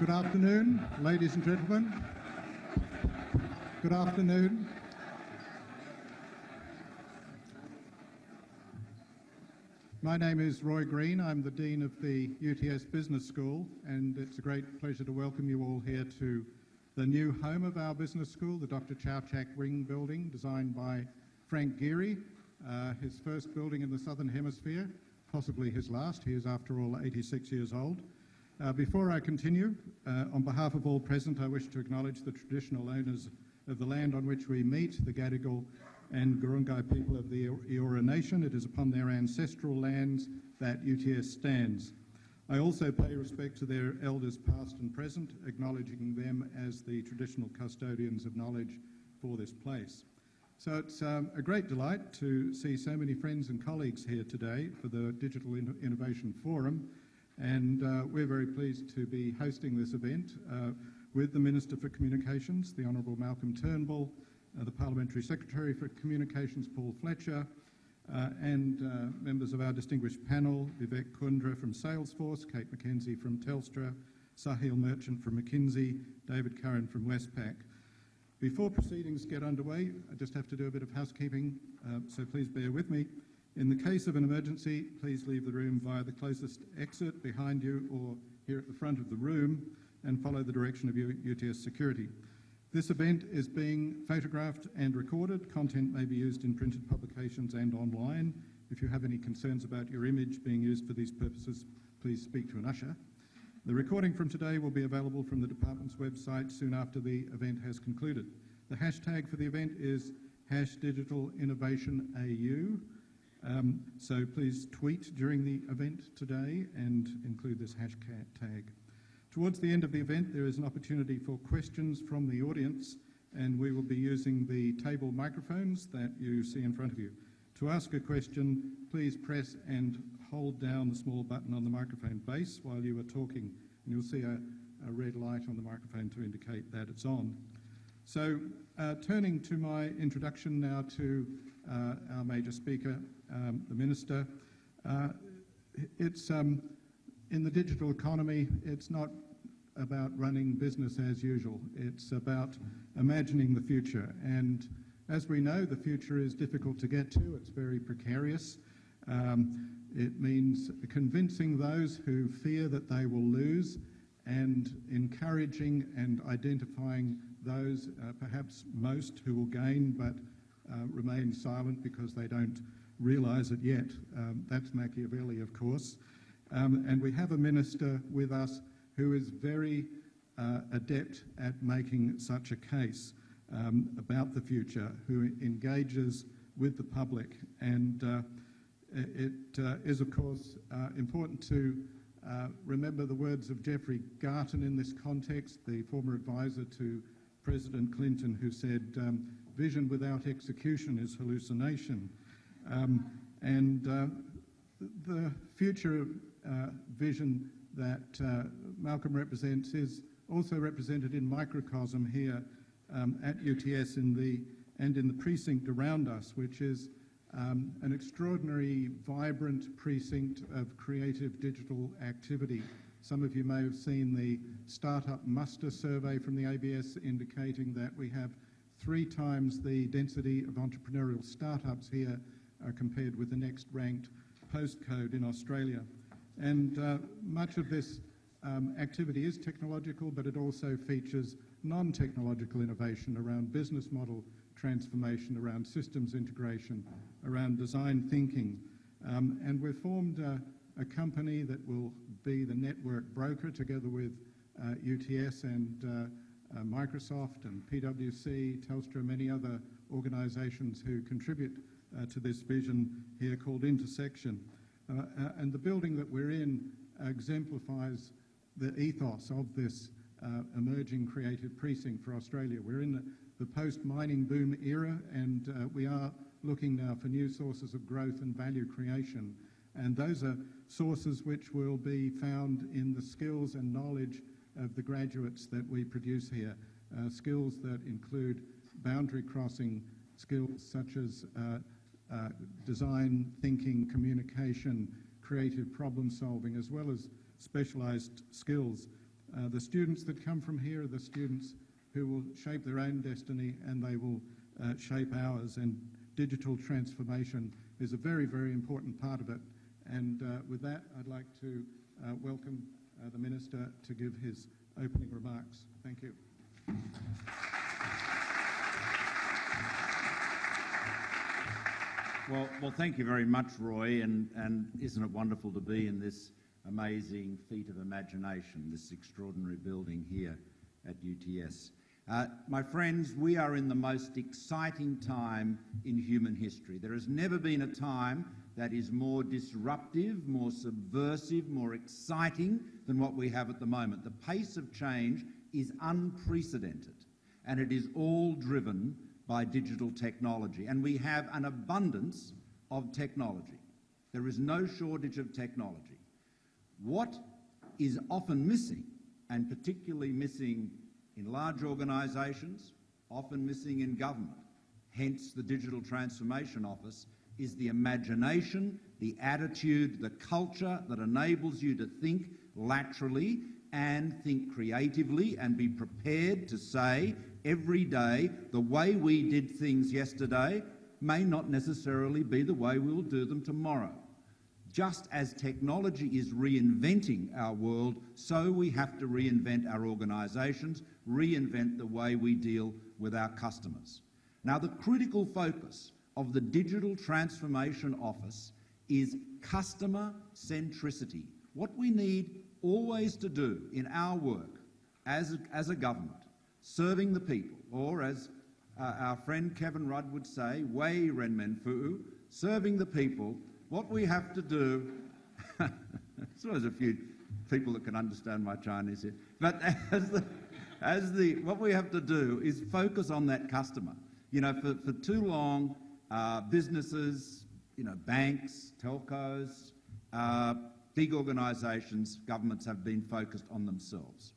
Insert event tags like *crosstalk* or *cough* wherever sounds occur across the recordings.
Good afternoon, ladies and gentlemen. Good afternoon. My name is Roy Green. I'm the Dean of the UTS Business School, and it's a great pleasure to welcome you all here to the new home of our business school, the Dr. Chau Chak Wing building, designed by Frank Gehry, uh, his first building in the Southern Hemisphere, possibly his last. He is, after all, 86 years old. Uh, before I continue, uh, on behalf of all present, I wish to acknowledge the traditional owners of the land on which we meet, the Gadigal and Gurungai people of the Eora Nation. It is upon their ancestral lands that UTS stands. I also pay respect to their elders past and present, acknowledging them as the traditional custodians of knowledge for this place. So it's um, a great delight to see so many friends and colleagues here today for the Digital Innovation Forum, and uh, we're very pleased to be hosting this event uh, with the Minister for Communications, the Honourable Malcolm Turnbull, uh, the Parliamentary Secretary for Communications, Paul Fletcher, uh, and uh, members of our distinguished panel, Vivek Kundra from Salesforce, Kate McKenzie from Telstra, Sahil Merchant from McKinsey, David Curran from Westpac. Before proceedings get underway, I just have to do a bit of housekeeping, uh, so please bear with me. In the case of an emergency, please leave the room via the closest exit behind you or here at the front of the room and follow the direction of UTS security. This event is being photographed and recorded. Content may be used in printed publications and online. If you have any concerns about your image being used for these purposes, please speak to an usher. The recording from today will be available from the department's website soon after the event has concluded. The hashtag for the event is hash digital innovation AU. Um, so please tweet during the event today and include this hashtag. Towards the end of the event, there is an opportunity for questions from the audience, and we will be using the table microphones that you see in front of you. To ask a question, please press and hold down the small button on the microphone base while you are talking, and you'll see a, a red light on the microphone to indicate that it's on. So, uh, turning to my introduction now to uh, our major speaker, um, the Minister, uh, it's um, in the digital economy, it's not about running business as usual. It's about imagining the future. And as we know, the future is difficult to get to. It's very precarious. Um, it means convincing those who fear that they will lose and encouraging and identifying those, uh, perhaps most, who will gain but uh, remain silent because they don't realise it yet. Um, that's Machiavelli, of course. Um, and we have a minister with us who is very uh, adept at making such a case um, about the future, who engages with the public. And uh, it uh, is, of course, uh, important to uh, remember the words of Jeffrey Garten in this context, the former advisor to President Clinton, who said, um, Vision without execution is hallucination. Um, and uh, the future vision that uh, Malcolm represents is also represented in microcosm here um, at UTS in the, and in the precinct around us, which is um, an extraordinary, vibrant precinct of creative digital activity. Some of you may have seen the Startup Muster survey from the ABS indicating that we have three times the density of entrepreneurial startups here uh, compared with the next ranked postcode in Australia. And uh, much of this um, activity is technological, but it also features non-technological innovation around business model transformation, around systems integration, around design thinking. Um, and we've formed uh, a company that will be the network broker together with uh, UTS and uh, uh, Microsoft and PwC, Telstra, many other organisations who contribute uh, to this vision here called Intersection. Uh, uh, and the building that we're in exemplifies the ethos of this uh, emerging creative precinct for Australia. We're in the, post-mining boom era and uh, we are looking now for new sources of growth and value creation. And those are sources which will be found in the skills and knowledge of the graduates that we produce here. Uh, skills that include boundary crossing skills such as uh, uh, design, thinking, communication, creative problem solving, as well as specialised skills Uh, the students that come from here are the students who will shape their own destiny and they will uh, shape ours. And digital transformation is a very, very important part of it. And uh, with that, I'd like to uh, welcome uh, the Minister to give his opening remarks. Thank you. Well, well, thank you very much, Roy, and, and isn't it wonderful to be in this amazing feat of imagination, this extraordinary building here at UTS. Uh, my friends, we are in the most exciting time in human history. There has never been a time that is more disruptive, more subversive, more exciting than what we have at the moment. The pace of change is unprecedented, and it is all driven by digital technology. And we have an abundance of technology. There is no shortage of technology. What is often missing, and particularly missing in large organisations, often missing in government, hence the Digital Transformation Office, is the imagination, the attitude, the culture that enables you to think laterally and think creatively and be prepared to say every day the way we did things yesterday may not necessarily be the way we'll do them tomorrow. Just as technology is reinventing our world, so we have to reinvent our organisations, reinvent the way we deal with our customers. Now, the critical focus of the Digital Transformation Office is customer centricity. What we need always to do in our work as a, as a government, serving the people, or as uh, our friend Kevin Rudd would say, Wei Renmin Fu, serving the people, what we have to do, *laughs* so there's a few people that can understand my Chinese here, but as the, as the, what we have to do is focus on that customer. You know, for, for too long, uh, businesses, you know, banks, telcos, uh, big organisations, governments have been focused on themselves.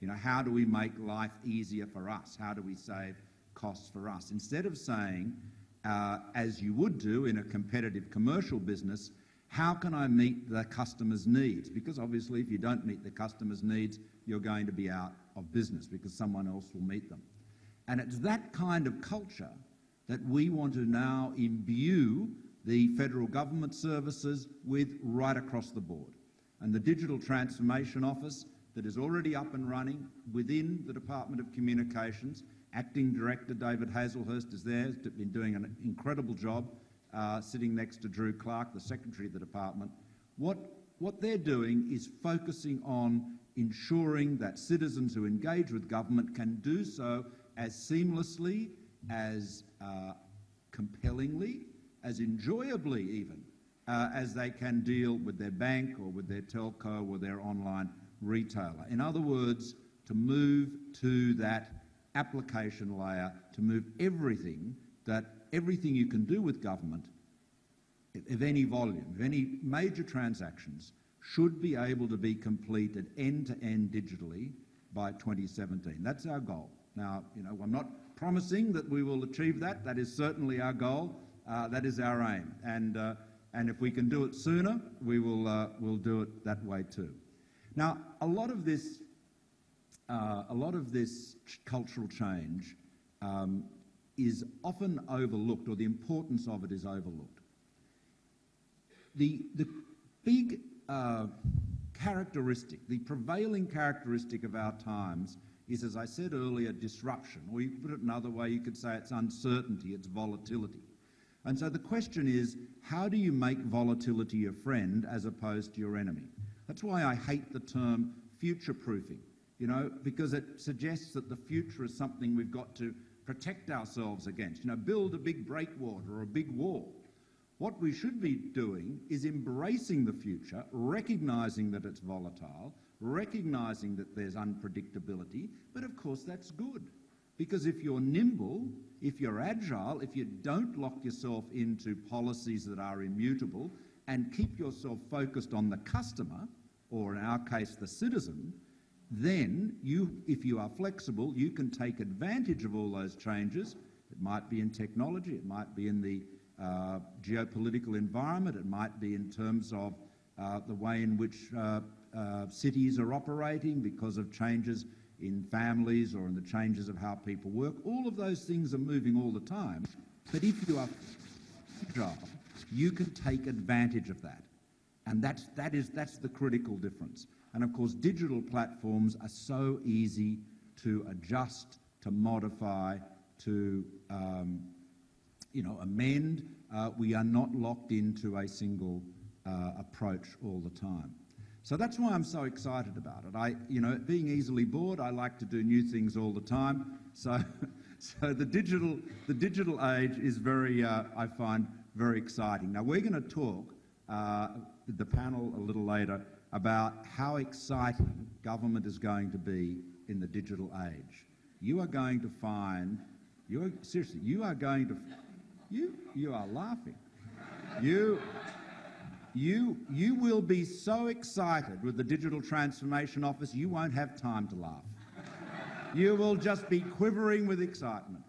You know, how do we make life easier for us? How do we save costs for us? Instead of saying, uh, as you would do in a competitive commercial business, how can I meet the customer's needs? Because obviously, if you don't meet the customer's needs, you're going to be out of business because someone else will meet them. And it's that kind of culture that we want to now imbue the federal government services with right across the board. And the Digital Transformation Office that is already up and running within the Department of Communications, Acting Director David Hazlehurst is there, has been doing an incredible job uh, sitting next to Drew Clarke, the Secretary of the Department. What, what they're doing is focusing on ensuring that citizens who engage with government can do so as seamlessly, as uh, compellingly, as enjoyably even uh, as they can deal with their bank or with their telco or their online retailer. In other words, to move to that application layer, to move everything that everything you can do with government of any volume, of any major transactions, should be able to be completed end to end digitally by 2017. That's our goal. Now, you know, I'm not promising that we will achieve that. That is certainly our goal. Uh, that is our aim. And, uh, and if we can do it sooner, we will uh, we'll do it that way too. Now, a lot of this, uh, a lot of this ch- cultural change um, is often overlooked, or the importance of it is overlooked. The, the big uh, characteristic, the prevailing characteristic of our times is, as I said earlier, disruption. Or you could put it another way, you could say it's uncertainty, it's volatility. And so the question is, how do you make volatility your friend as opposed to your enemy? That's why I hate the term future proofing, you know, because it suggests that the future is something we've got to protect ourselves against. You know, build a big breakwater or a big wall. What we should be doing is embracing the future, recognizing that it's volatile, recognizing that there's unpredictability, but of course that's good. Because if you're nimble, if you're agile, if you don't lock yourself into policies that are immutable and keep yourself focused on the customer, or in our case, the citizen, then you, if you are flexible, you can take advantage of all those changes. It might be in technology, it might be in the uh, geopolitical environment, it might be in terms of uh, the way in which uh, uh, cities are operating, because of changes in families or in the changes of how people work. All of those things are moving all the time. But if you are fragile, you can take advantage of that. And that's, that is, that's the critical difference. And of course, digital platforms are so easy to adjust, to modify, to um, you know, amend. Uh, we are not locked into a single uh, approach all the time. So that's why I'm so excited about it. I, you know, being easily bored, I like to do new things all the time. So, *laughs* so the digital, the digital age is very, uh, I find, very exciting. Now we're going to talk uh, the panel a little later about how exciting government is going to be in the digital age. You are going to find, you are, seriously, you are going to, you, you are laughing. You, you, you will be so excited with the Digital Transformation Office, you won't have time to laugh. You will just be quivering with excitement.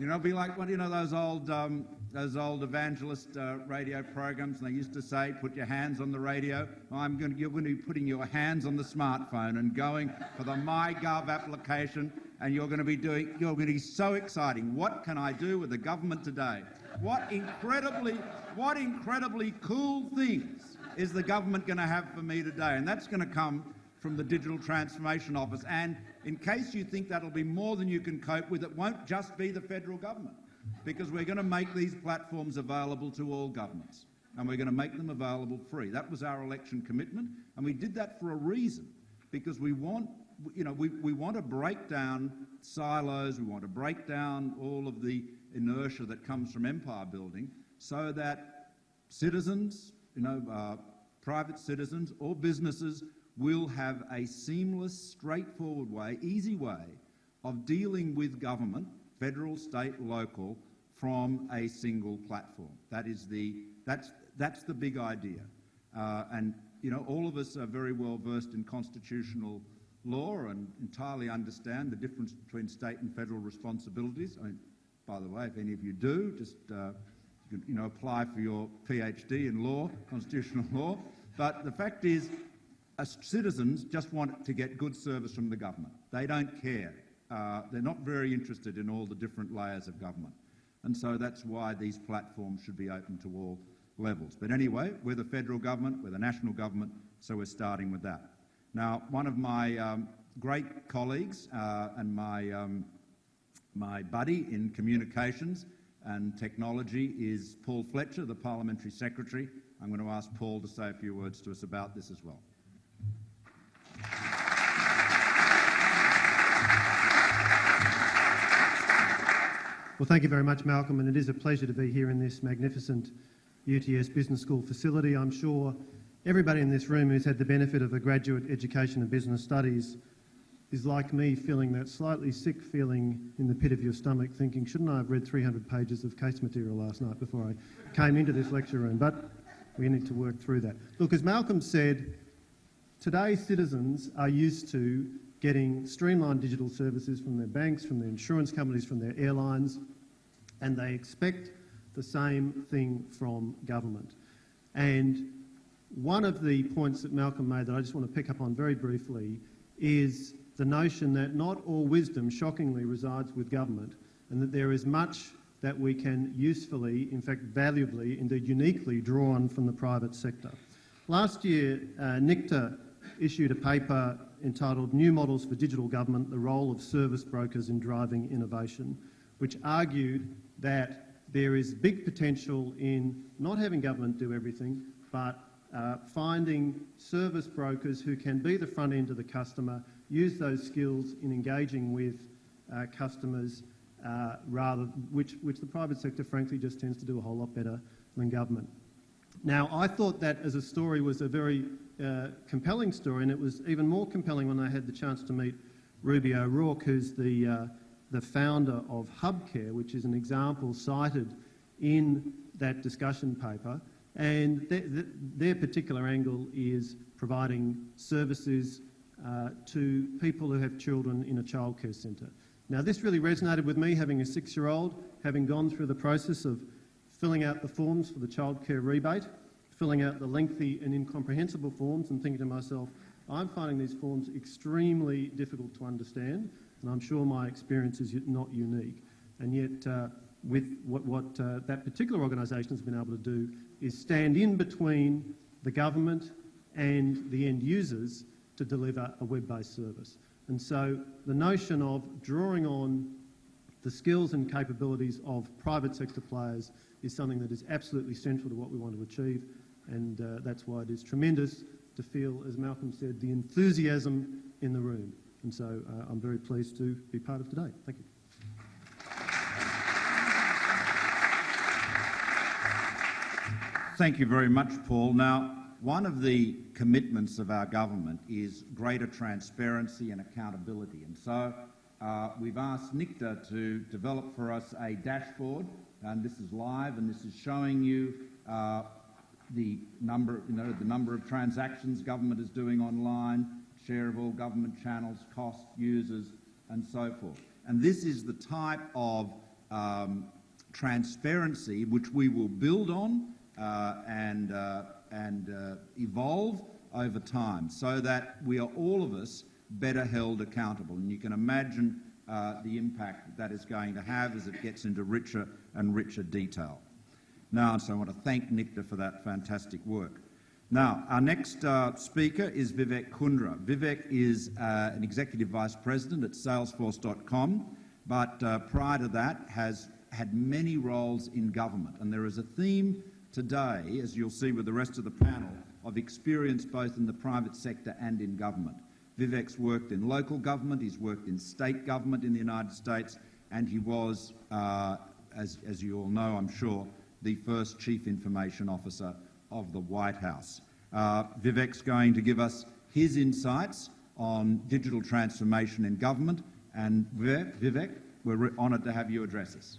You know, be like what you know those old um, those old evangelist uh, radio programs. And they used to say, "Put your hands on the radio." I'm going to, you're going to be putting your hands on the smartphone and going for the MyGov application, and you're going to be doing. You're going to be so exciting. What can I do with the government today? What incredibly, what incredibly cool things is the government going to have for me today? And that's going to come from the Digital Transformation Office. And in case you think that'll be more than you can cope with, it won't just be the federal government, because we're going to make these platforms available to all governments. And we're going to make them available free. That was our election commitment, and we did that for a reason, because we want, you know, we, we want to break down silos, we want to break down all of the inertia that comes from empire building so that citizens, you know, uh, private citizens or businesses will have a seamless, straightforward way, easy way of dealing with government, federal, state, local, from a single platform. That is the, that's, that's the big idea. Uh, and, you know, all of us are very well versed in constitutional law and entirely understand the difference between state and federal responsibilities. I mean, by the way, if any of you do, just uh, you know, apply for your PhD in law, constitutional law. But the fact is, citizens just want to get good service from the government. They don't care. Uh, they're not very interested in all the different layers of government. And so that's why these platforms should be open to all levels. But anyway, we're the federal government, we're the national government, so we're starting with that. Now, one of my um, great colleagues uh, and my um, my buddy in communications and technology is Paul Fletcher, the Parliamentary Secretary. I'm going to ask Paul to say a few words to us about this as well. Well, thank you very much, Malcolm, and it is a pleasure to be here in this magnificent UTS Business School facility. I'm sure everybody in this room who's had the benefit of a graduate education in business studies is like me feeling that slightly sick feeling in the pit of your stomach, thinking, shouldn't I have read 300 pages of case material last night before I came into this lecture room? But we need to work through that. Look, as Malcolm said, today citizens are used to getting streamlined digital services from their banks, from their insurance companies, from their airlines, and they expect the same thing from government. And one of the points that Malcolm made that I just want to pick up on very briefly is the notion that not all wisdom, shockingly, resides with government, and that there is much that we can usefully, in fact valuably, indeed uniquely draw on from the private sector. Last year, uh, NICTA issued a paper entitled New Models for Digital Government, the Role of Service Brokers in Driving Innovation, which argued that there is big potential in not having government do everything, but uh, finding service brokers who can be the front end of the customer, use those skills in engaging with uh, customers, uh, rather which, which the private sector, frankly, just tends to do a whole lot better than government. Now, I thought that as a story was a very uh, compelling story, and it was even more compelling when I had the chance to meet Ruby O'Rourke, who's the, uh, the founder of HubCare, which is an example cited in that discussion paper. And th th their particular angle is providing services uh, to people who have children in a childcare centre. Now, this really resonated with me, having a six-year-old, having gone through the process of filling out the forms for the childcare rebate, filling out the lengthy and incomprehensible forms and thinking to myself, I'm finding these forms extremely difficult to understand, and I'm sure my experience is not unique. And yet, uh, with what, what uh, that particular organisation has been able to do is stand in between the government and the end users to deliver a web-based service. And so the notion of drawing on the skills and capabilities of private sector players is something that is absolutely central to what we want to achieve, and uh, that's why it is tremendous to feel, as Malcolm said, the enthusiasm in the room. And so uh, I'm very pleased to be part of today. Thank you. Thank you very much, Paul. Now, one of the commitments of our government is greater transparency and accountability. And so uh, we've asked NICTA to develop for us a dashboard, and this is live, and this is showing you uh, the number, you know, the number of transactions government is doing online, share of all government channels, cost, users, and so forth. And this is the type of um, transparency which we will build on uh, and, uh, and uh, evolve over time so that we are all of us better held accountable. And you can imagine uh, the impact that is going to have as it gets into richer and richer detail. Now, so I want to thank NICTA for that fantastic work. Now, our next uh, speaker is Vivek Kundra. Vivek is uh, an Executive Vice President at Salesforce.com, but prior to that has had many roles in government. And there is a theme today, as you'll see with the rest of the panel, of experience both in the private sector and in government. Vivek's worked in local government, he's worked in state government in the United States, and he was, uh, as, as you all know, I'm sure, the first Chief Information Officer of the White House. Uh, Vivek's going to give us his insights on digital transformation in government, and Vivek, we're honoured to have you address us.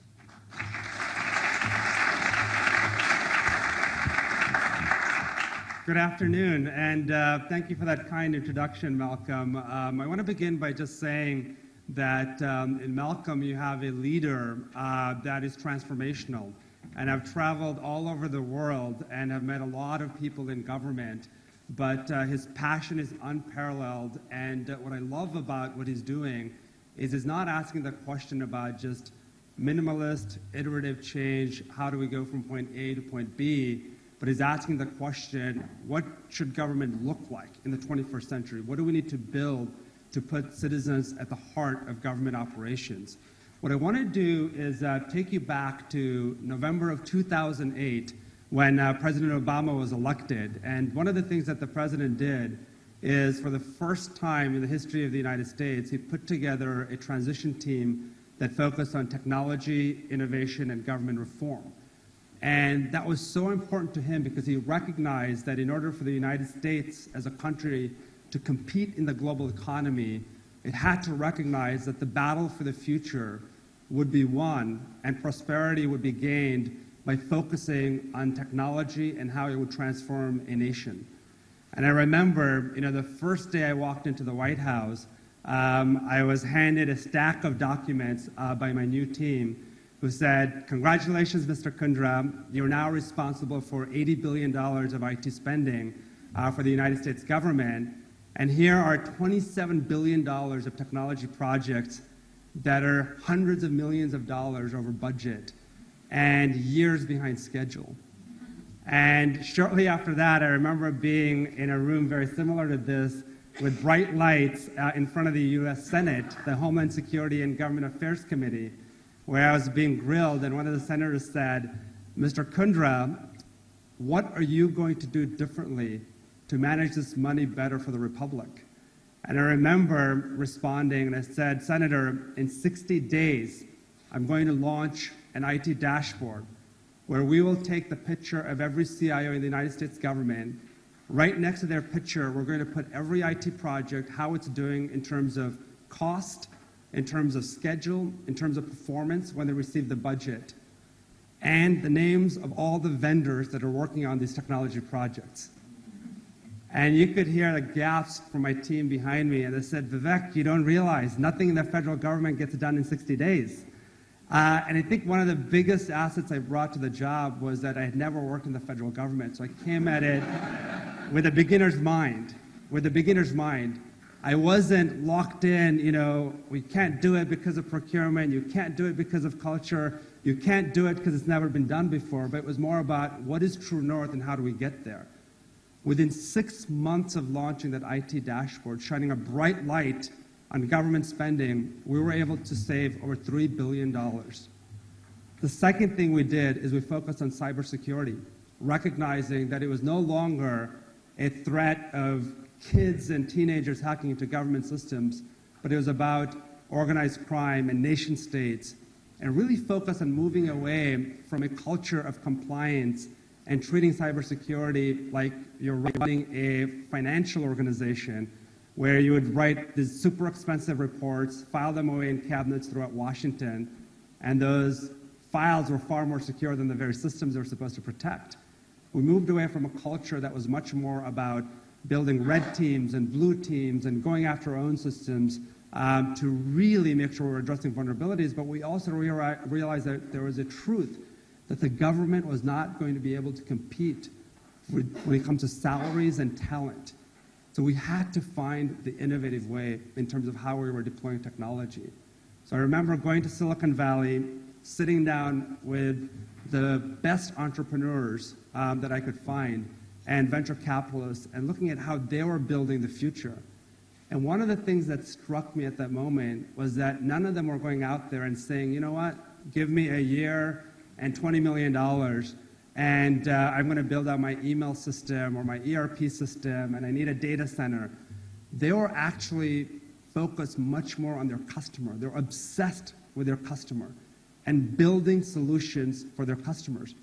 Good afternoon, and uh, thank you for that kind introduction, Malcolm. Um, I want to begin by just saying that um, in Malcolm you have a leader uh, that is transformational, and I've traveled all over the world and have met a lot of people in government, but uh, his passion is unparalleled, and uh, what I love about what he's doing is he's not asking the question about just minimalist, iterative change, how do we go from point A to point B, but he's asking the question, what should government look like in the 21st century? What do we need to build to put citizens at the heart of government operations? What I want to do is uh, take you back to November of 2008 when uh, President Obama was elected. And one of the things that the president did is, for the first time in the history of the United States, he put together a transition team that focused on technology, innovation, and government reform. And that was so important to him because he recognized that in order for the United States as a country to compete in the global economy, it had to recognize that the battle for the future would be won and prosperity would be gained by focusing on technology and how it would transform a nation. And I remember, you know, the first day I walked into the White House, um, I was handed a stack of documents uh, by my new team who said, Congratulations, Mr. Kundra. You're now responsible for $80 billion of IT spending uh, for the United States government. And here are $27 billion of technology projects that are hundreds of millions of dollars over budget and years behind schedule. And shortly after that, I remember being in a room very similar to this with bright lights uh, in front of the US Senate, the Homeland Security and Government Affairs Committee, where I was being grilled, and one of the senators said, Mr. Kundra, what are you going to do differently to manage this money better for the Republic? And I remember responding, and I said, Senator, in 60 days, I'm going to launch an IT dashboard where we will take the picture of every CIO in the United States government. Right next to their picture, we're going to put every IT project, how it's doing in terms of cost, in terms of schedule, in terms of performance when they receive the budget, and the names of all the vendors that are working on these technology projects. And you could hear the gasps from my team behind me, and they said, Vivek, you don't realize nothing in the federal government gets done in 60 days. Uh, and I think one of the biggest assets I brought to the job was that I had never worked in the federal government. So I came at it with a beginner's mind, with a beginner's mind. I wasn't locked in, you know, we can't do it because of procurement, you can't do it because of culture, you can't do it because it's never been done before, but it was more about what is true north and how do we get there. Within six months of launching that IT dashboard, shining a bright light on government spending, we were able to save over $3 billion. The second thing we did is we focused on cybersecurity, recognizing that it was no longer a threat of kids and teenagers hacking into government systems, but it was about organized crime and nation states, and really focused on moving away from a culture of compliance and treating cybersecurity like you're running a financial organization where you would write these super expensive reports, file them away in cabinets throughout Washington, and those files were far more secure than the very systems they were supposed to protect. We moved away from a culture that was much more about building red teams and blue teams and going after our own systems um, to really make sure we're addressing vulnerabilities, but we also rea- realized that there was a truth that the government was not going to be able to compete with, when it comes to salaries and talent. So we had to find the innovative way in terms of how we were deploying technology. So I remember going to Silicon Valley, sitting down with the best entrepreneurs um, that I could find and venture capitalists and looking at how they were building the future. And one of the things that struck me at that moment was that none of them were going out there and saying, you know what, give me a year and $20 million and uh, I'm going to build out my email system or my ERP system, and I need a data center. They were actually focused much more on their customer. They're obsessed with their customer and building solutions for their customers.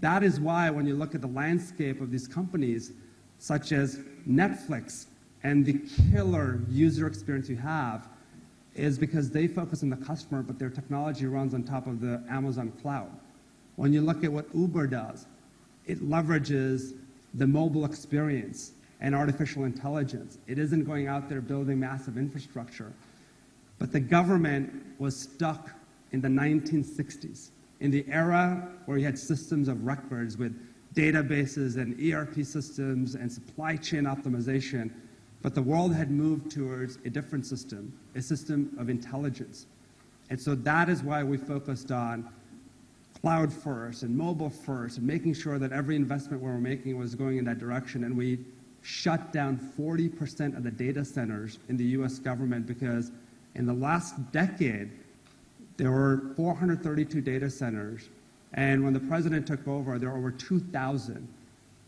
That is why, when you look at the landscape of these companies, such as Netflix, and the killer user experience you have, is because they focus on the customer, but their technology runs on top of the Amazon cloud. When you look at what Uber does, it leverages the mobile experience and artificial intelligence. It isn't going out there building massive infrastructure. But the government was stuck in the 1960s, in the era where you had systems of records with databases and ERP systems and supply chain optimization. But the world had moved towards a different system, a system of intelligence. And so that is why we focused on cloud first and mobile first, and making sure that every investment we were making was going in that direction. And we shut down 40% of the data centers in the US government because in the last decade, there were 432 data centers. And when the president took over, there were over 2,000.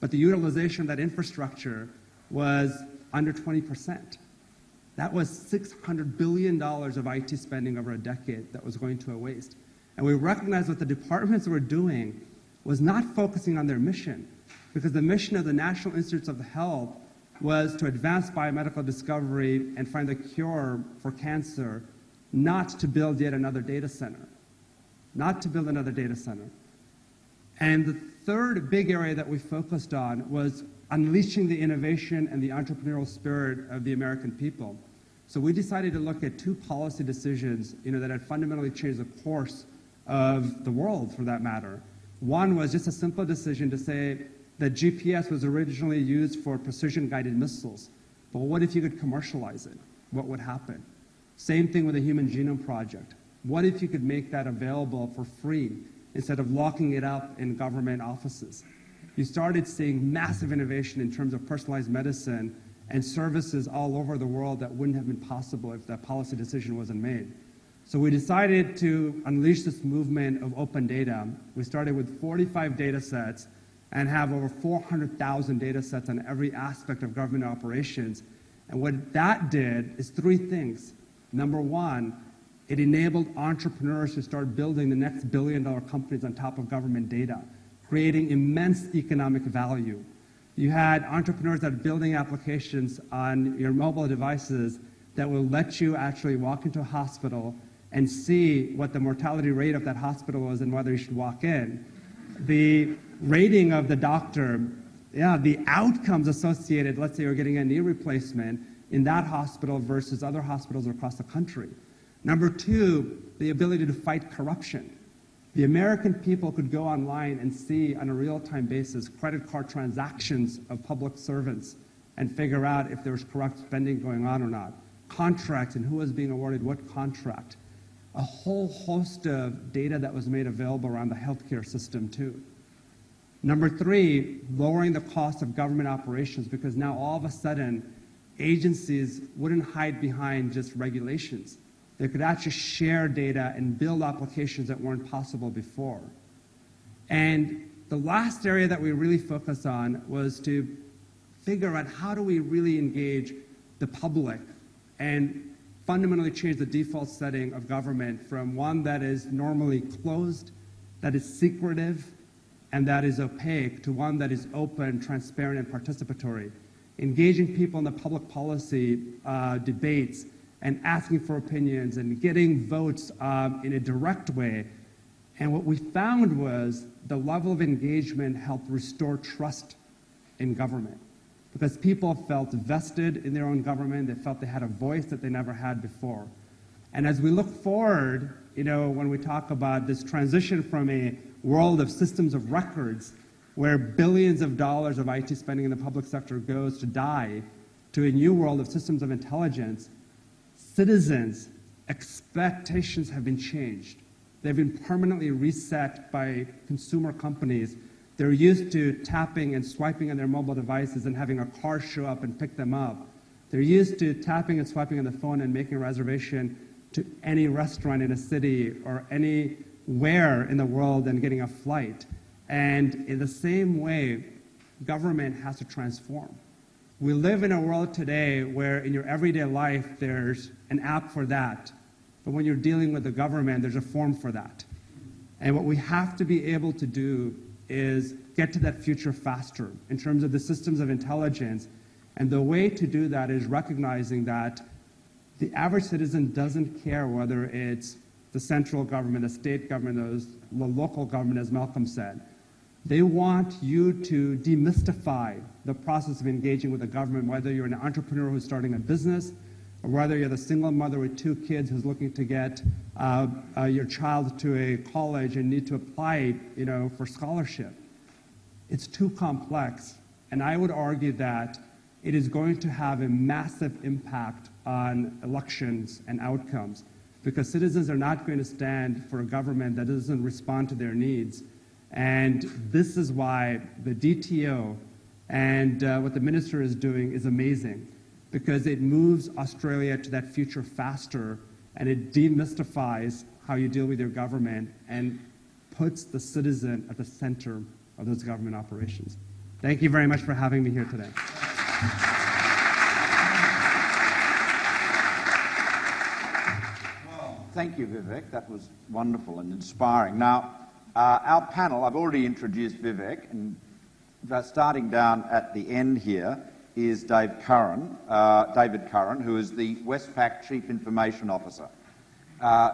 But the utilization of that infrastructure was under 20%. That was $600 billion of IT spending over a decade that was going to a waste. And we recognized what the departments were doing was not focusing on their mission, because the mission of the National Institutes of Health was to advance biomedical discovery and find a cure for cancer, not to build yet another data center. Not to build another data center. And the third big area that we focused on was unleashing the innovation and the entrepreneurial spirit of the American people. So we decided to look at two policy decisions you know, that had fundamentally changed the course of the world, for that matter. One was just a simple decision to say that GPS was originally used for precision guided missiles. But what if you could commercialize it? What would happen? Same thing with the Human Genome Project. What if you could make that available for free instead of locking it up in government offices? You started seeing massive innovation in terms of personalized medicine and services all over the world that wouldn't have been possible if that policy decision wasn't made. So we decided to unleash this movement of open data. We started with 45 data sets and have over 400,000 data sets on every aspect of government operations. And what that did is three things. Number one, it enabled entrepreneurs to start building the next billion dollar companies on top of government data, creating immense economic value. You had entrepreneurs that are building applications on your mobile devices that will let you actually walk into a hospital and see what the mortality rate of that hospital was and whether you should walk in. The rating of the doctor, yeah, the outcomes associated, let's say you're getting a knee replacement in that hospital versus other hospitals across the country. Number two, the ability to fight corruption. The American people could go online and see on a real time basis credit card transactions of public servants and figure out if there was corrupt spending going on or not, contracts and who was being awarded what contract, a whole host of data that was made available around the healthcare system, too. Number three, lowering the cost of government operations because now all of a sudden agencies wouldn't hide behind just regulations. They could actually share data and build applications that weren't possible before. And the last area that we really focused on was to figure out how do we really engage the public and fundamentally change the default setting of government from one that is normally closed, that is secretive, and that is opaque to one that is open, transparent, and participatory. Engaging people in the public policy uh, debates and asking for opinions and getting votes um, in a direct way. And what we found was the level of engagement helped restore trust in government because people felt vested in their own government. They felt they had a voice that they never had before. And as we look forward, you know, when we talk about this transition from a world of systems of records where billions of dollars of IT spending in the public sector goes to die to a new world of systems of intelligence, citizens' expectations have been changed. They've been permanently reset by consumer companies. They're used to tapping and swiping on their mobile devices and having a car show up and pick them up. They're used to tapping and swiping on the phone and making a reservation to any restaurant in a city or anywhere in the world and getting a flight. And in the same way, government has to transform. We live in a world today where in your everyday life there's an app for that. But when you're dealing with the government, there's a form for that. And what we have to be able to do is get to that future faster in terms of the systems of intelligence. And the way to do that is recognizing that the average citizen doesn't care whether it's the central government, the state government, the local government, as Malcolm said. They want you to demystify the process of engaging with the government, whether you're an entrepreneur who's starting a business, or whether you're the single mother with two kids who's looking to get uh, uh, your child to a college and need to apply, you know, for scholarship. It's too complex, and I would argue that it is going to have a massive impact on elections and outcomes because citizens are not going to stand for a government that doesn't respond to their needs. And this is why the DTO and uh, what the minister is doing is amazing because it moves Australia to that future faster and it demystifies how you deal with your government and puts the citizen at the center of those government operations. Thank you very much for having me here today. Thank you, Vivek. That was wonderful and inspiring. Now, uh, our panel, I've already introduced Vivek, and starting down at the end here is Dave Curran, uh, David Curran, who is the Westpac Chief Information Officer. Uh,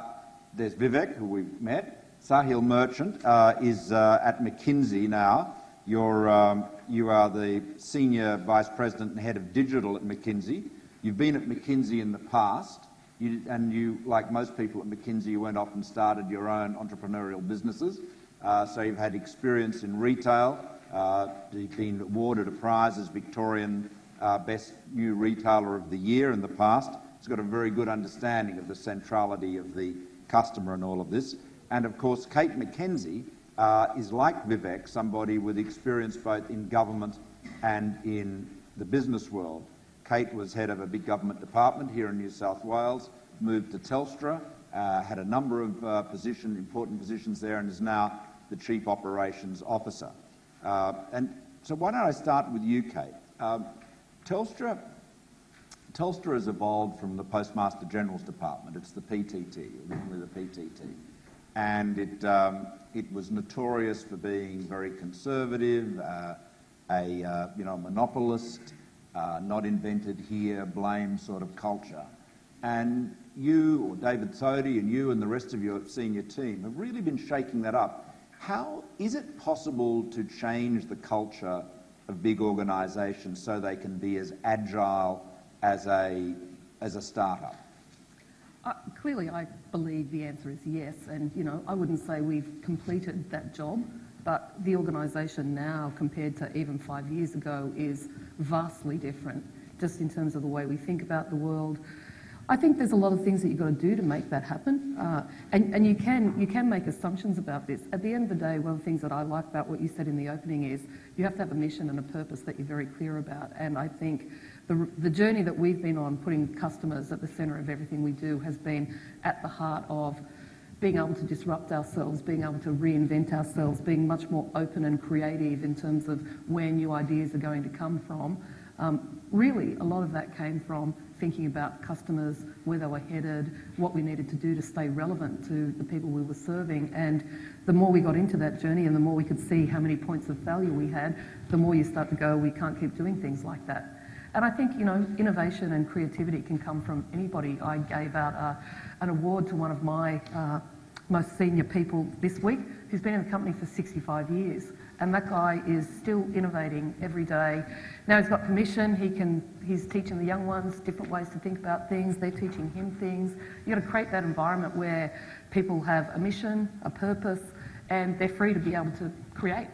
there's Vivek, who we've met. Sahil Merchant uh, is uh, at McKinsey now. You're, um, you are the Senior Vice President and Head of Digital at McKinsey. You've been at McKinsey in the past. You, and you, like most people at McKinsey, you went off and started your own entrepreneurial businesses. Uh, so you've had experience in retail. Uh, you've been awarded a prize as Victorian uh, Best New Retailer of the Year in the past. He's got a very good understanding of the centrality of the customer and all of this. And of course, Kate McKenzie uh, is like Vivek, somebody with experience both in government and in the business world. Kate was head of a big government department here in New South Wales, moved to Telstra, had a number of position, important positions there, and is now the Chief Operations Officer. Uh, and so why don't I start with you, Kate? Um, Telstra, Telstra has evolved from the Postmaster General's Department. It's the PTT, originally the PTT. And it, um, it was notorious for being very conservative, uh, a uh, you know, monopolist, uh, not invented here, blame sort of culture. And you, or David Thodey, and you and the rest of your senior team have really been shaking that up. How is it possible to change the culture of big organisations so they can be as agile as a, as a startup? Uh, clearly, I believe the answer is yes, and you know, I wouldn't say we've completed that job, but the organisation now, compared to even five years ago, is vastly different, just in terms of the way we think about the world. I think there's a lot of things that you've got to do to make that happen, uh, and, and you can you can make assumptions about this. At the end of the day, one of the things that I like about what you said in the opening is you have to have a mission and a purpose that you're very clear about, and I think the, the journey that we've been on, putting customers at the centre of everything we do, has been at the heart of being able to disrupt ourselves, being able to reinvent ourselves, being much more open and creative in terms of where new ideas are going to come from. Um, really, a lot of that came from thinking about customers, where they were headed, what we needed to do to stay relevant to the people we were serving. And the more we got into that journey and the more we could see how many points of value we had, the more you start to go, we can't keep doing things like that. And I think, you know, innovation and creativity can come from anybody. I gave out uh, an award to one of my uh, most senior people this week who's been in the company for 65 years. And that guy is still innovating every day. Now he's got permission, he can, he's teaching the young ones different ways to think about things, they're teaching him things. You've got to create that environment where people have a mission, a purpose, and they're free to be able to create.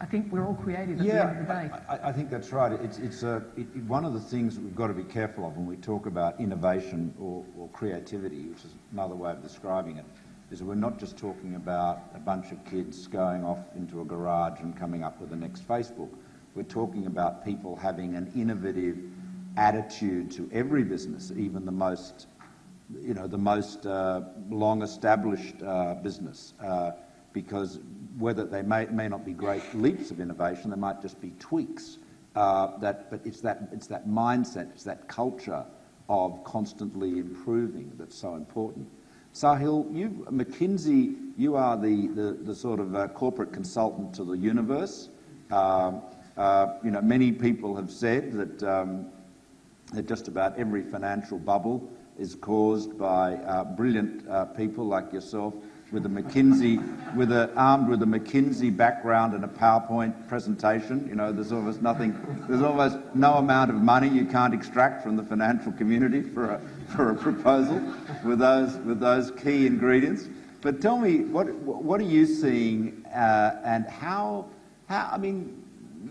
I think we're all creative at yeah, the end of the day. I, I think that's right. It's, it's a, it, one of the things that we've got to be careful of when we talk about innovation or, or creativity, which is another way of describing it, is that we're not just talking about a bunch of kids going off into a garage and coming up with the next Facebook. We're talking about people having an innovative attitude to every business, even the most, you know, the most uh, long-established uh, business, uh, because whether they may, may not be great leaps of innovation, they might just be tweaks. Uh, that, but it's that, it's that mindset, it's that culture of constantly improving that's so important. Sahil, you, McKinsey, you are the, the, the sort of uh, corporate consultant to the universe. Um, uh, you know, many people have said that, um, that just about every financial bubble is caused by uh, brilliant uh, people like yourself with a McKinsey, with a, armed with a McKinsey background and a PowerPoint presentation. You know, there's almost nothing, there's almost no amount of money you can't extract from the financial community for a, for a proposal with those, with those key ingredients. But tell me, what, what are you seeing uh, and how, how, I mean,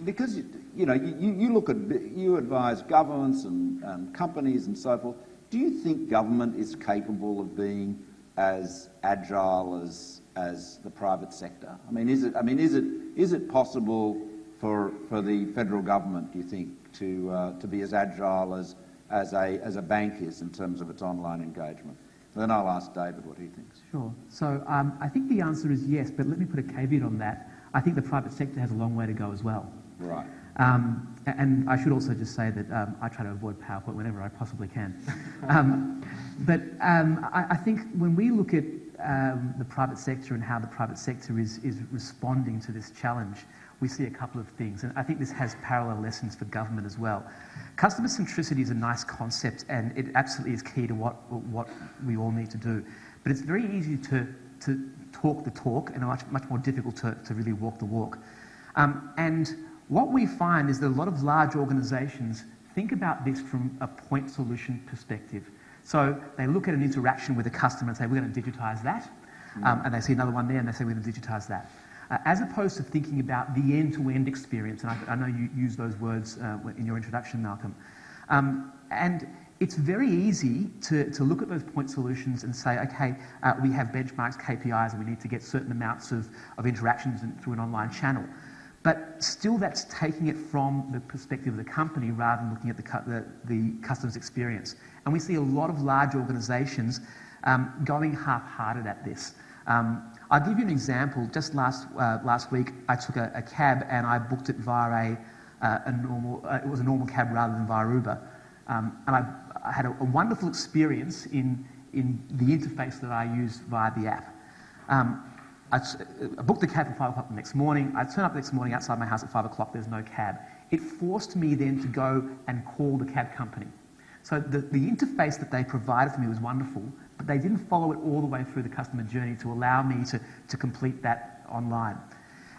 because, you know, you, you look at, you advise governments and, companies and so forth. Do you think government is capable of being as agile as, as the private sector? I mean, is it, I mean, is it, is it possible for, for the federal government, do you think, to, uh, to be as agile as, as, a, as a bank is in terms of its online engagement? Then I'll ask David what he thinks. Sure. So um, I think the answer is yes, but let me put a caveat on that. I think the private sector has a long way to go as well. Right. Um, and I should also just say that um, I try to avoid PowerPoint whenever I possibly can. *laughs* um, but um, I, I, think when we look at um, the private sector and how the private sector is, is responding to this challenge, we see a couple of things. And I think this has parallel lessons for government as well. Customer centricity is a nice concept and it absolutely is key to what, what we all need to do. But it's very easy to, to talk the talk and much, much more difficult to, to really walk the walk. Um, and what we find is that a lot of large organizations think about this from a point solution perspective. So they look at an interaction with a customer and say, we're going to digitize that. Um, and they see another one there and they say, we're going to digitize that. Uh, as opposed to thinking about the end-to-end experience, and I, I, know you use those words uh, in your introduction, Malcolm. Um, and it's very easy to, to look at those point solutions and say, okay, uh, we have benchmarks, KPIs, and we need to get certain amounts of, of interactions in, through an online channel. But still, that's taking it from the perspective of the company rather than looking at the, the, the customer's experience. And we see a lot of large organizations um, going half-hearted at this. Um, I'll give you an example. Just last, uh, last week, I took a, a, cab and I booked it via a, uh, a normal, uh, it was a normal cab rather than via Uber. Um, and I, I had a, a, wonderful experience in, in the interface that I used via the app. Um, I, I booked the cab for 5 o'clock the next morning. I turn up the next morning outside my house at 5 o'clock, there's no cab. It forced me then to go and call the cab company. So the, the interface that they provided for me was wonderful, but they didn't follow it all the way through the customer journey to allow me to, to complete that online.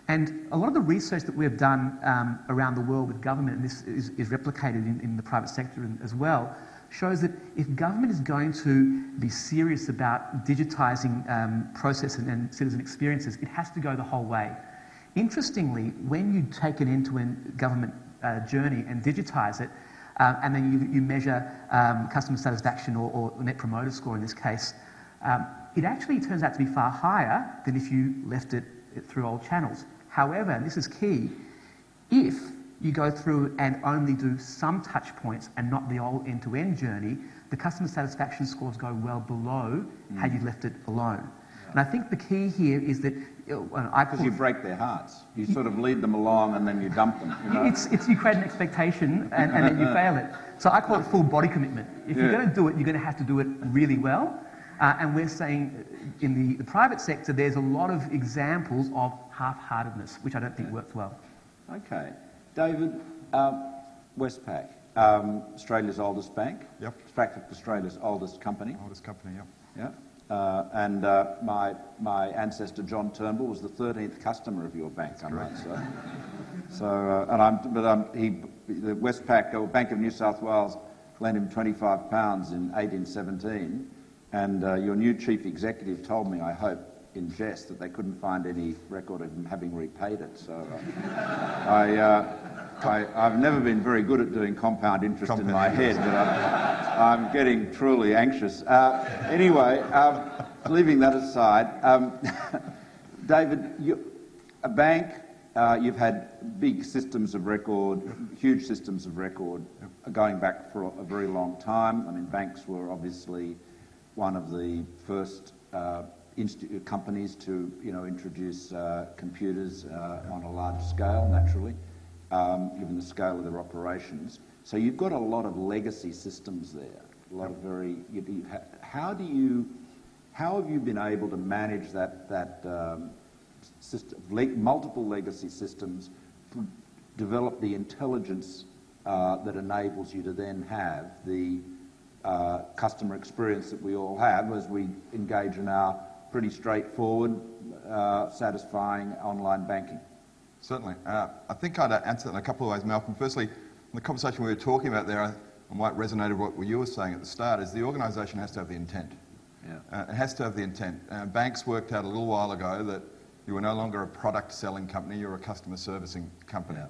And a lot of the research that we've done um, around the world with government, and this is, is replicated in, in, the private sector as well, shows that if government is going to be serious about digitising um, processes and citizen experiences, it has to go the whole way. Interestingly, when you take an end-to-end government uh, journey and digitise it, um, and then you, you measure um, customer satisfaction or, or, net promoter score in this case, um, it actually turns out to be far higher than if you left it, it through old channels. However, and this is key, if you go through and only do some touch points and not the whole end-to-end journey, the customer satisfaction scores go well below mm. had you left it alone. Yeah. And I think the key here is that because you break their hearts. You sort of lead them along and then you dump them. You know? It's, it's you create an expectation and, and then you fail it. So I call it full body commitment. If yeah. you're going to do it, you're going to have to do it really well. Uh, and we're saying in the, the, private sector, there's a lot of examples of half-heartedness, which I don't think works well. Okay. David, um, Westpac, um, Australia's oldest bank. Yep. In fact, Australia's oldest company. Oldest company, yep. Yeah. Uh, and uh, my, my ancestor John Turnbull was the 13th customer of your bank, I might say. So, uh, and I'm, but um, he, the Westpac, or Bank of New South Wales, lent him 25 pounds in 1817, and your new chief executive told me, I hope, in jest, that they couldn't find any record of him having repaid it. So uh, I, uh, I, have never been very good at doing compound interest compound in my interest. head, but I'm, I'm, getting truly anxious. Uh, anyway, um, leaving that aside, um, *laughs* David, you, a bank, uh, you've had big systems of record, huge systems of record, going back for a very long time. I mean, banks were obviously one of the first uh, companies to, you know, introduce uh, computers uh, on a large scale, naturally um, given the scale of their operations. So you've got a lot of legacy systems there. A lot of very. You, you, how do you? How have you been able to manage that that um, system, le multiple legacy systems, develop the intelligence uh, that enables you to then have the uh, customer experience that we all have as we engage in our pretty straightforward, uh, satisfying online banking? Certainly. Uh, I think I'd answer that in a couple of ways, Malcolm. Firstly, in the conversation we were talking about there, I, I might resonate with what you were saying at the start, is the organisation has to have the intent. Yeah. Uh, it has to have the intent. Uh, banks worked out a little while ago that you were no longer a product selling company, you're a customer servicing company. Yeah.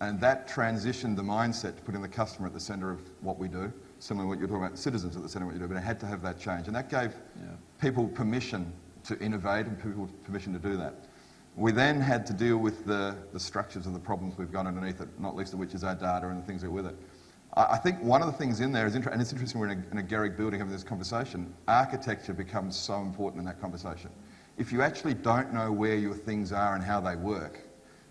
And that transitioned the mindset to putting the customer at the centre of what we do, similar to what you're talking about, citizens at the centre of what you do, but it had to have that change. And that gave yeah. people permission to innovate and people permission to do that. We then had to deal with the, the structures of the problems we've got underneath it, not least of which is our data and the things that are with it. I, I think one of the things in there is, and it's interesting we're in a, in a Gehry building having this conversation, architecture becomes so important in that conversation. If you actually don't know where your things are and how they work,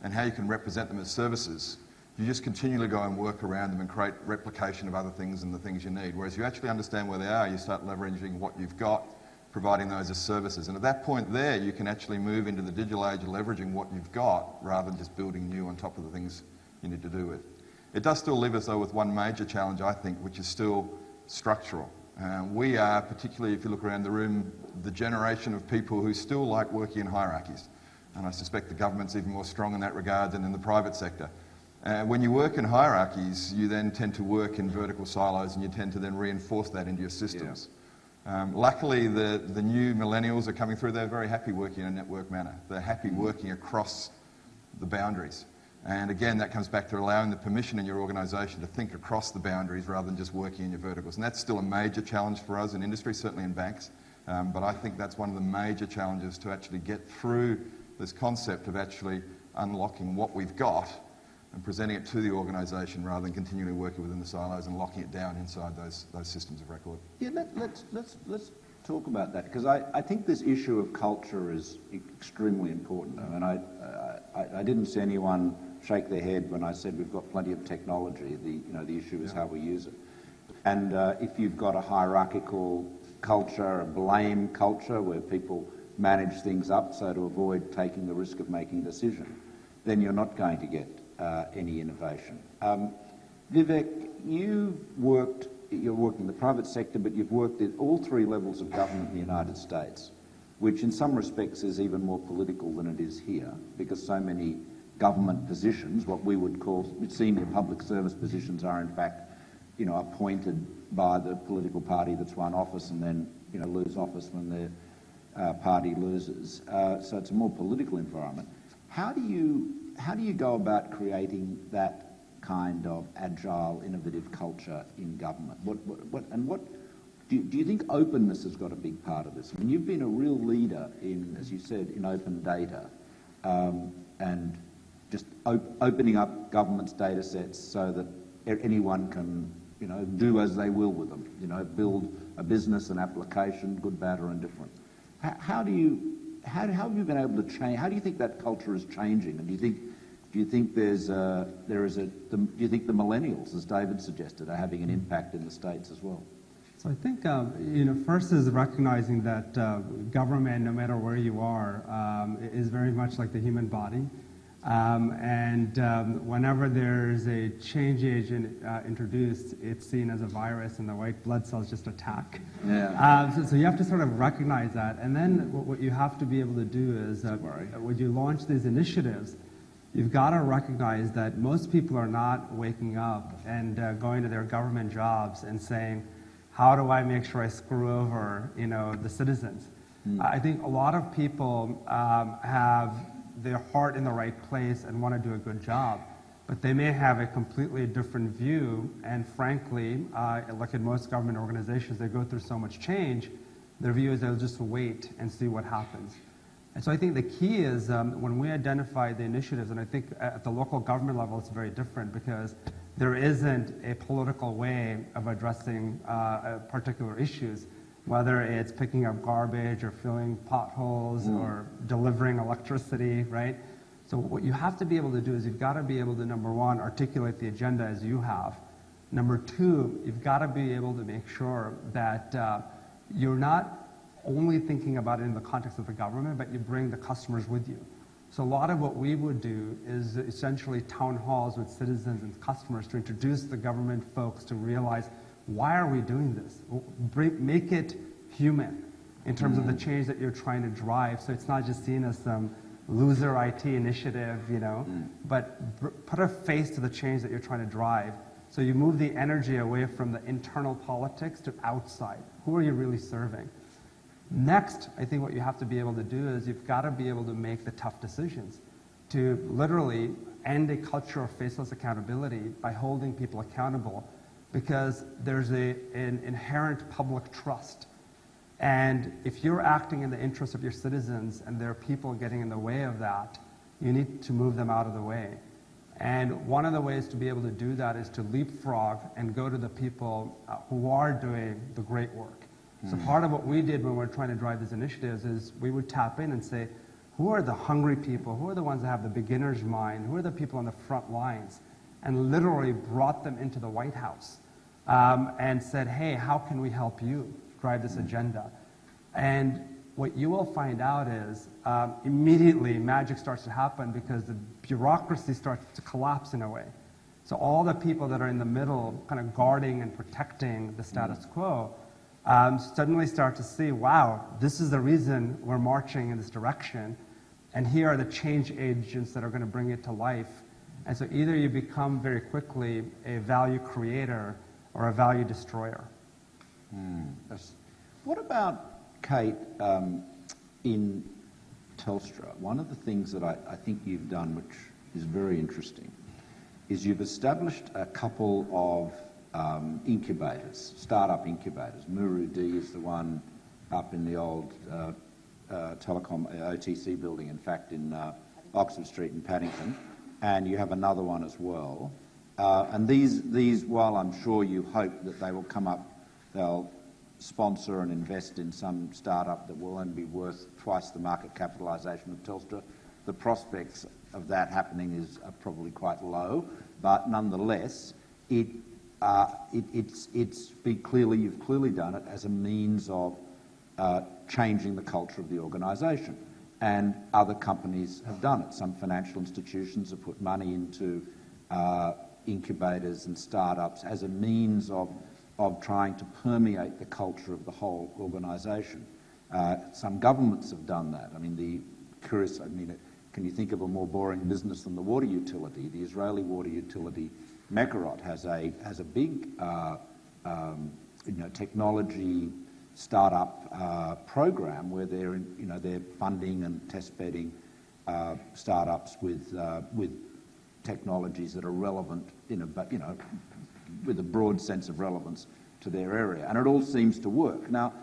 and how you can represent them as services, you just continually go and work around them and create replication of other things and the things you need. Whereas you actually understand where they are, you start leveraging what you've got providing those as services. And at that point there, you can actually move into the digital age of leveraging what you've got rather than just building new on top of the things you need to do it. It does still leave us, though, with one major challenge, I think, which is still structural. Uh, we are, particularly if you look around the room, the generation of people who still like working in hierarchies. And I suspect the government's even more strong in that regard than in the private sector. Uh, when you work in hierarchies, you then tend to work in vertical silos and you tend to then reinforce that into your systems. Yeah. Um, luckily, the, the new millennials are coming through. They're very happy working in a network manner. They're happy working across the boundaries. And again, that comes back to allowing the permission in your organisation to think across the boundaries rather than just working in your verticals. And that's still a major challenge for us in industry, certainly in banks. Um, but I think that's one of the major challenges to actually get through this concept of actually unlocking what we've got and presenting it to the organisation rather than continually working within the silos and locking it down inside those, those systems of record. Yeah, let, us let's, let's, let's talk about that because I, I think this issue of culture is extremely important. I mean, I, I, I didn't see anyone shake their head when I said we've got plenty of technology. The, you know, the issue is yeah. how we use it. And uh, if you've got a hierarchical culture, a blame culture where people manage things up so to avoid taking the risk of making a decision, then you're not going to get uh, any innovation. Um, Vivek, you worked, you're working in the private sector, but you've worked at all three levels of government in the United States, which in some respects is even more political than it is here, because so many government positions, what we would call senior public service positions, are in fact, you know, appointed by the political party that's won office and then, you know, lose office when their uh, party loses. Uh, so it's a more political environment. How do you how do you go about creating that kind of agile, innovative culture in government? What, what, what and what do you, do you think openness has got a big part of this? I mean, you've been a real leader in, as you said, in open data um, and just op- opening up government's data sets so that anyone can, you know, do as they will with them. You know, build a business, an application, good, bad, or indifferent. How, do you how, how have you been able to change? How do you think that culture is changing? And do you think do you think there's a, there is a the, do you think the millennials, as David suggested, are having an impact in the states as well? So I think um, you know first is recognizing that uh, government, no matter where you are, um, is very much like the human body. Um, and um, whenever there's a change agent uh, introduced, it's seen as a virus and the white blood cells just attack. Yeah. Uh, so, so, you have to sort of recognize that. And then what, what you have to be able to do is uh, when you launch these initiatives, you've got to recognize that most people are not waking up and uh, going to their government jobs and saying, how do I make sure I screw over, you know, the citizens? Mm. I think a lot of people um, have their heart in the right place and want to do a good job. But they may have a completely different view, and frankly, uh, like in most government organizations, they go through so much change, their view is they'll just wait and see what happens. And so I think the key is um, when we identify the initiatives, and I think at the local government level it's very different because there isn't a political way of addressing uh, particular issues whether it's picking up garbage or filling potholes mm. or delivering electricity, right? So what you have to be able to do is you've got to be able to, number one, articulate the agenda as you have. Number two, you've got to be able to make sure that uh, you're not only thinking about it in the context of the government, but you bring the customers with you. So a lot of what we would do is essentially town halls with citizens and customers to introduce the government folks to realize why are we doing this? make it human in terms mm. of the mm. change that you're trying to drive. So it's not just seen as some loser IT initiative, you know, mm. but put a face to the change that you're trying to drive. So you move the energy away from the internal politics to outside. Who are you really serving? Next, I think what you have to be able to do is you've got to be able to make the tough decisions to literally end a culture of faceless accountability by holding people accountable because there's a, an inherent public trust. And if you're acting in the interest of your citizens and there are people getting in the way of that, you need to move them out of the way. And one of the ways to be able to do that is to leapfrog and go to the people uh, who are doing the great work. Mm. So hmm. part of what we did when we were trying to drive these initiatives is we would tap in and say, who are the hungry people? Who are the ones that have the beginner's mind? Who are the people on the front lines? And literally brought them into the White House um, and said, hey, how can we help you drive this agenda? And what you will find out is um, immediately magic starts to happen because the bureaucracy starts to collapse in a way. So all the people that are in the middle, kind of guarding and protecting the status quo, um, suddenly start to see, wow, this is the reason we're marching in this direction, and here are the change agents that are going to bring it to life. And so either you become very quickly a value creator or a value destroyer. Mm, what about, Kate, um, in Telstra? One of the things that I, I think you've done, which is very interesting, is you've established a couple of um, incubators, startup incubators. Muru-D is the one up in the old uh, uh, telecom uh, OTC building, in fact, in uh, Oxford Street in Paddington, and you have another one as well. Uh, and these, these, while I'm sure you hope that they will come up, they'll sponsor and invest in some startup that will only be worth twice the market capitalisation of Telstra. The prospects of that happening is are probably quite low, but nonetheless, it, uh, it, it's, it's clearly, you've clearly done it as a means of uh, changing the culture of the organisation. And other companies have done it. Some financial institutions have put money into uh, incubators and startups as a means of, of trying to permeate the culture of the whole organisation. Uh, some governments have done that. I mean, the curious, I mean, can you think of a more boring business than the water utility? The Israeli water utility, Mekorot, has a, has a big uh, um, you know, technology startup uh, program where they're, in, you know, they're funding and test bedding uh, startups with, uh, with technologies that are relevant in a, you know, with a broad sense of relevance to their area. And it all seems to work. Now,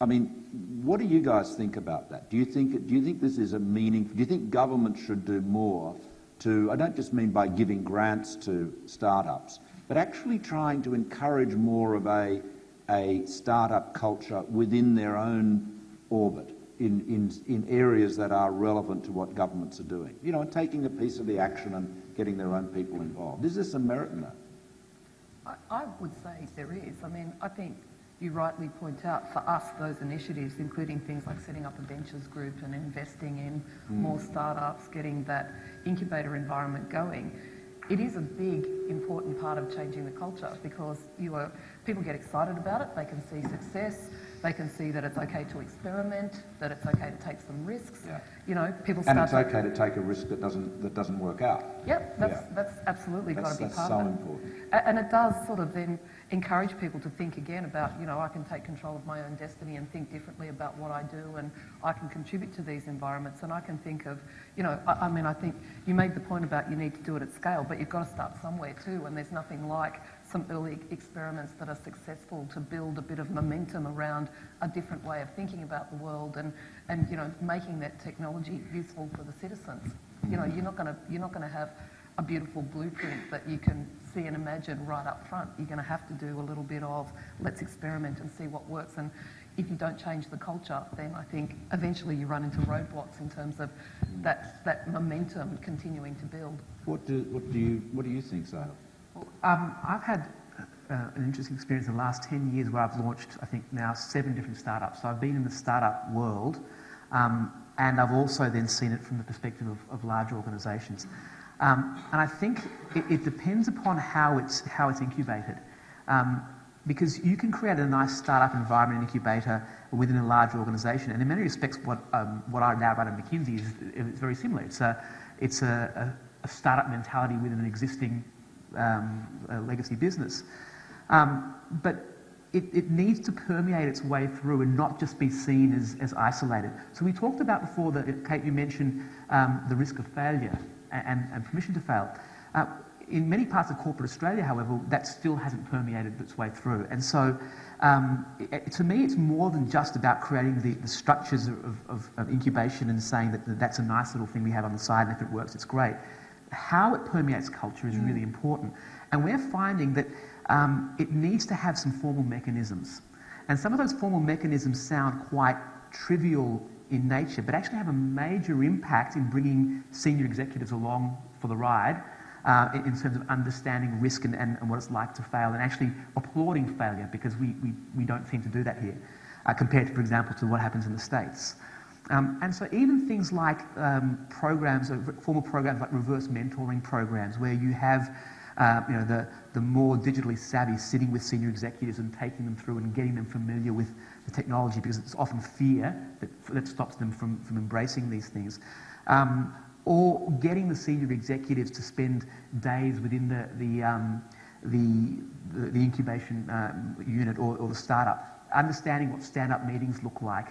I mean, what do you guys think about that? Do you think, do you think this is a meaning? Do you think government should do more to, I don't just mean by giving grants to startups, but actually trying to encourage more of a, a startup culture within their own orbit in, in, in areas that are relevant to what governments are doing? You know, taking a piece of the action and getting their own people involved. Is there some merit in that? I, I would say there is. I mean, I think you rightly point out for us those initiatives, including things like setting up a ventures group and investing in hmm. more startups, getting that incubator environment going. It is a big, important part of changing the culture because you are, people get excited about it, they can see success, they can see that it's okay to experiment, that it's okay to take some risks. Yeah. You know, people And it's okay to take a risk that doesn't, that doesn't work out. Yep, that's, Yeah. that's absolutely got to be that's part so of it. important. And it does sort of then encourage people to think again about, you know, I can take control of my own destiny and think differently about what I do and I can contribute to these environments and I can think of, you know, I, I mean, I think you made the point about you need to do it at scale, but you've got to start somewhere too and there's nothing like some early experiments that are successful to build a bit of momentum around a different way of thinking about the world and, and you know, making that technology useful for the citizens. You know, you're not going to, you're not to have a beautiful blueprint that you can see and imagine right up front. You're going to have to do a little bit of let's experiment and see what works. And if you don't change the culture, then I think eventually you run into roadblocks in terms of that, that momentum continuing to build. What do, what do, you, what do you think, Sahil? Um, I've had uh, an interesting experience in the last 10 years where I've launched, I think, now seven different startups. So I've been in the startup world um, and I've also then seen it from the perspective of, of large organisations. Um, and I think it, it depends upon how it's, how it's incubated. Um, because you can create a nice startup environment incubator within a large organisation, and in many respects, what, um, what I now run at McKinsey is, very similar. It's a, it's a, a, a startup mentality within an existing um, legacy business. Um, but it, it needs to permeate its way through and not just be seen as, as isolated. So we talked about before that, Kate, you mentioned um, the risk of failure and, and permission to fail. Uh, in many parts of corporate Australia, however, that still hasn't permeated its way through. And so, um, it, to me, it's more than just about creating the, the structures of, of, of incubation and saying that that's a nice little thing we have on the side, and if it works, it's great. How it permeates culture is really important. And we're finding that um, it needs to have some formal mechanisms. And some of those formal mechanisms sound quite trivial in nature, but actually have a major impact in bringing senior executives along for the ride uh, in, in terms of understanding risk and, and, and what it's like to fail and actually applauding failure because we, we, we don't seem to do that here uh, compared, to, for example, to what happens in the States. Um, and so even things like um, programs, uh, formal programs like reverse mentoring programs, where you have uh, you know, the, the more digitally savvy sitting with senior executives and taking them through and getting them familiar with the technology because it's often fear that, that stops them from, from embracing these things. Um, or getting the senior executives to spend days within the, the, um, the, the, incubation um, unit or, or the startup, understanding what stand-up meetings look like,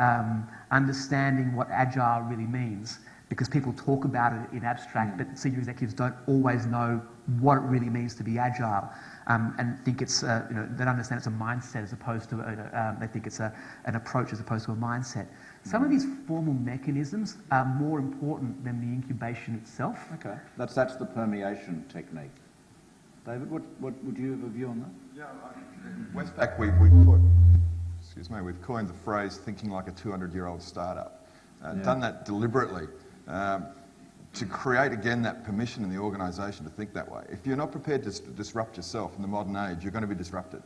um, understanding what agile really means, because people talk about it in abstract, but senior executives don't always know what it really means to be agile, um, and think it's uh, you know they don't understand it's a mindset as opposed to a, um, they think it's a, an approach as opposed to a mindset. Some of these formal mechanisms are more important than the incubation itself. Okay, that's, that's the permeation technique. David, what, what would you have a view on that? Yeah, I- Westpac, we, we put, excuse me, we've coined the phrase thinking like a 200-year-old startup. Uh, Yeah. Done that deliberately um, to create, again, that permission in the organisation to think that way. If you're not prepared to disrupt yourself in the modern age, you're going to be disrupted.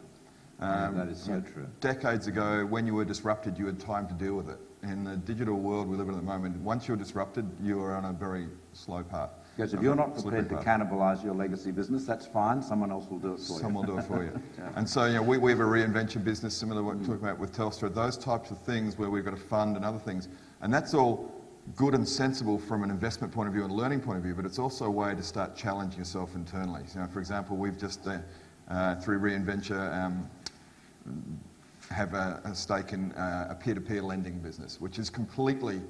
Yeah, that is so true. Decades ago, when you were disrupted, you had time to deal with it. In the digital world we live in at the moment, once you're disrupted, you are on a very slow path. Because if you're not prepared to cannibalise your legacy business, that's fine. Someone else will do it for you. Someone will do it for you. *laughs* And so, you know, we, we have a reinvention business, similar to what we're talking about with Telstra, those types of things where we've got a fund and other things. And that's all good and sensible from an investment point of view and learning point of view, but it's also a way to start challenging yourself internally. You know, for example, we've just uh, uh, through Reinventure, um, have a, a stake in uh, a peer-to-peer lending business, which is completely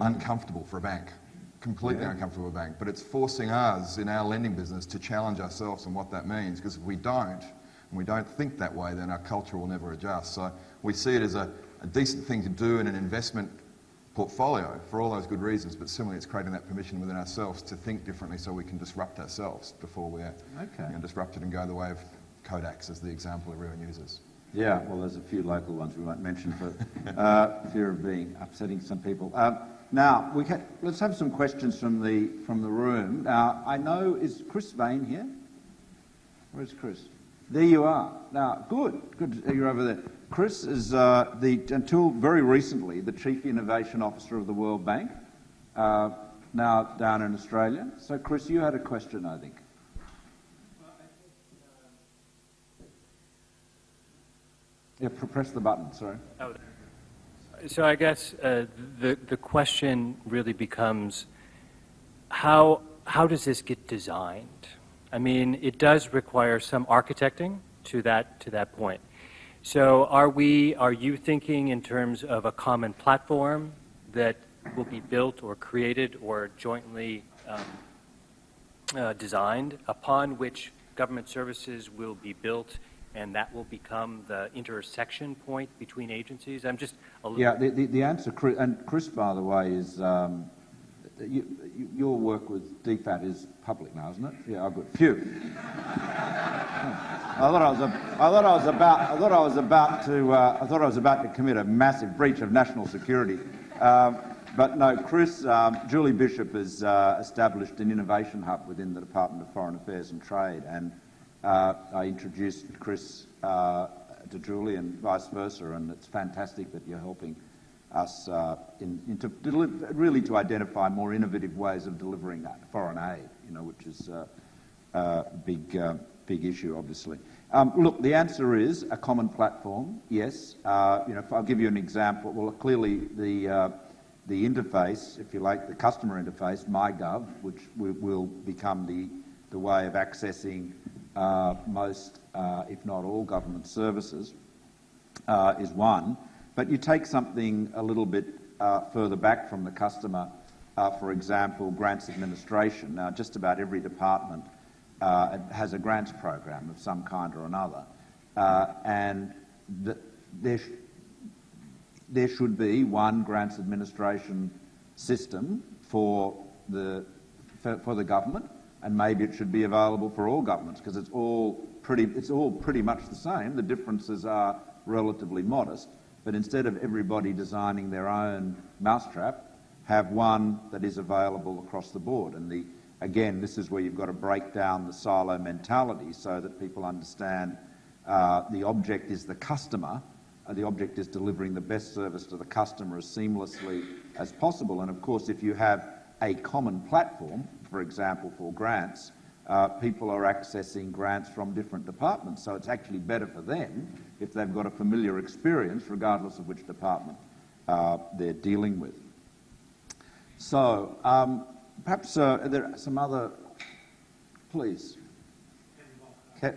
uncomfortable for a bank. Completely uncomfortable for a bank. But it's forcing us in our lending business to challenge ourselves on what that means, because if we don't, and we don't think that way, then our culture will never adjust. So we see it as a, a decent thing to do in an investment portfolio for all those good reasons, but similarly, it's creating that permission within ourselves to think differently so we can disrupt ourselves before we're Okay. you know, disrupted and go the way of Kodaks as the example everyone uses. Yeah, well, there's a few local ones we won't mention for *laughs* uh, fear of being upsetting some people. Um, now, we can, let's have some questions from the from the room. Now, I know is Chris Vein here? Where's Chris? There you are. Now, good, good. You're over there. Chris is uh, the until very recently the chief innovation officer of the World Bank. Uh, now down in Australia. So, Chris, you had a question, I think. Yeah, press the button. Sorry. So I guess uh, the the question really becomes how how does this get designed? I mean, it does require some architecting to that to that point. So are we are you thinking in terms of a common platform that will be built or created or jointly um, uh, designed upon which government services will be built and that will become the intersection point between agencies? I'm just a little Yeah, the, the, the answer, and Chris, by the way, is um, you, you, your work with DFAT is public now, isn't it? Yeah, oh, good. Phew. I thought I was, a, I thought I was about, I thought I was about to, uh, I thought I was about to commit a massive breach of national security. Um, but no, Chris, um, Julie Bishop has uh, established an innovation hub within the Department of Foreign Affairs and Trade, and I introduced Chris uh, to Julie and vice versa, and it's fantastic that you're helping us uh, in, in to really to identify more innovative ways of delivering foreign aid, you know, which is a uh, uh, big, uh, big issue, obviously. Um, look, the answer is a common platform. Yes, uh, you know, if I'll give you an example. Well, clearly the uh, the interface, if you like, the customer interface, MyGov, which will, become the the way of accessing uh, most, uh, if not all, government services, uh, is one. But you take something a little bit uh, further back from the customer, uh, for example, grants administration. Now, just about every department uh, has a grants program of some kind or another, uh, and the, there, sh- there should be one grants administration system for the for, for the government, and maybe it should be available for all governments because it's all pretty it's all pretty much the same. The differences are relatively modest, but instead of everybody designing their own mousetrap, have one that is available across the board. And the again, this is where you've got to break down the silo mentality so that people understand uh, the object is the customer. Uh, the object is delivering the best service to the customer as seamlessly as possible. And of course, if you have a common platform, for example, for grants, uh, people are accessing grants from different departments. So it's actually better for them if they've got a familiar experience, regardless of which department uh, they're dealing with. So um, perhaps uh, are there some other, please. Ke-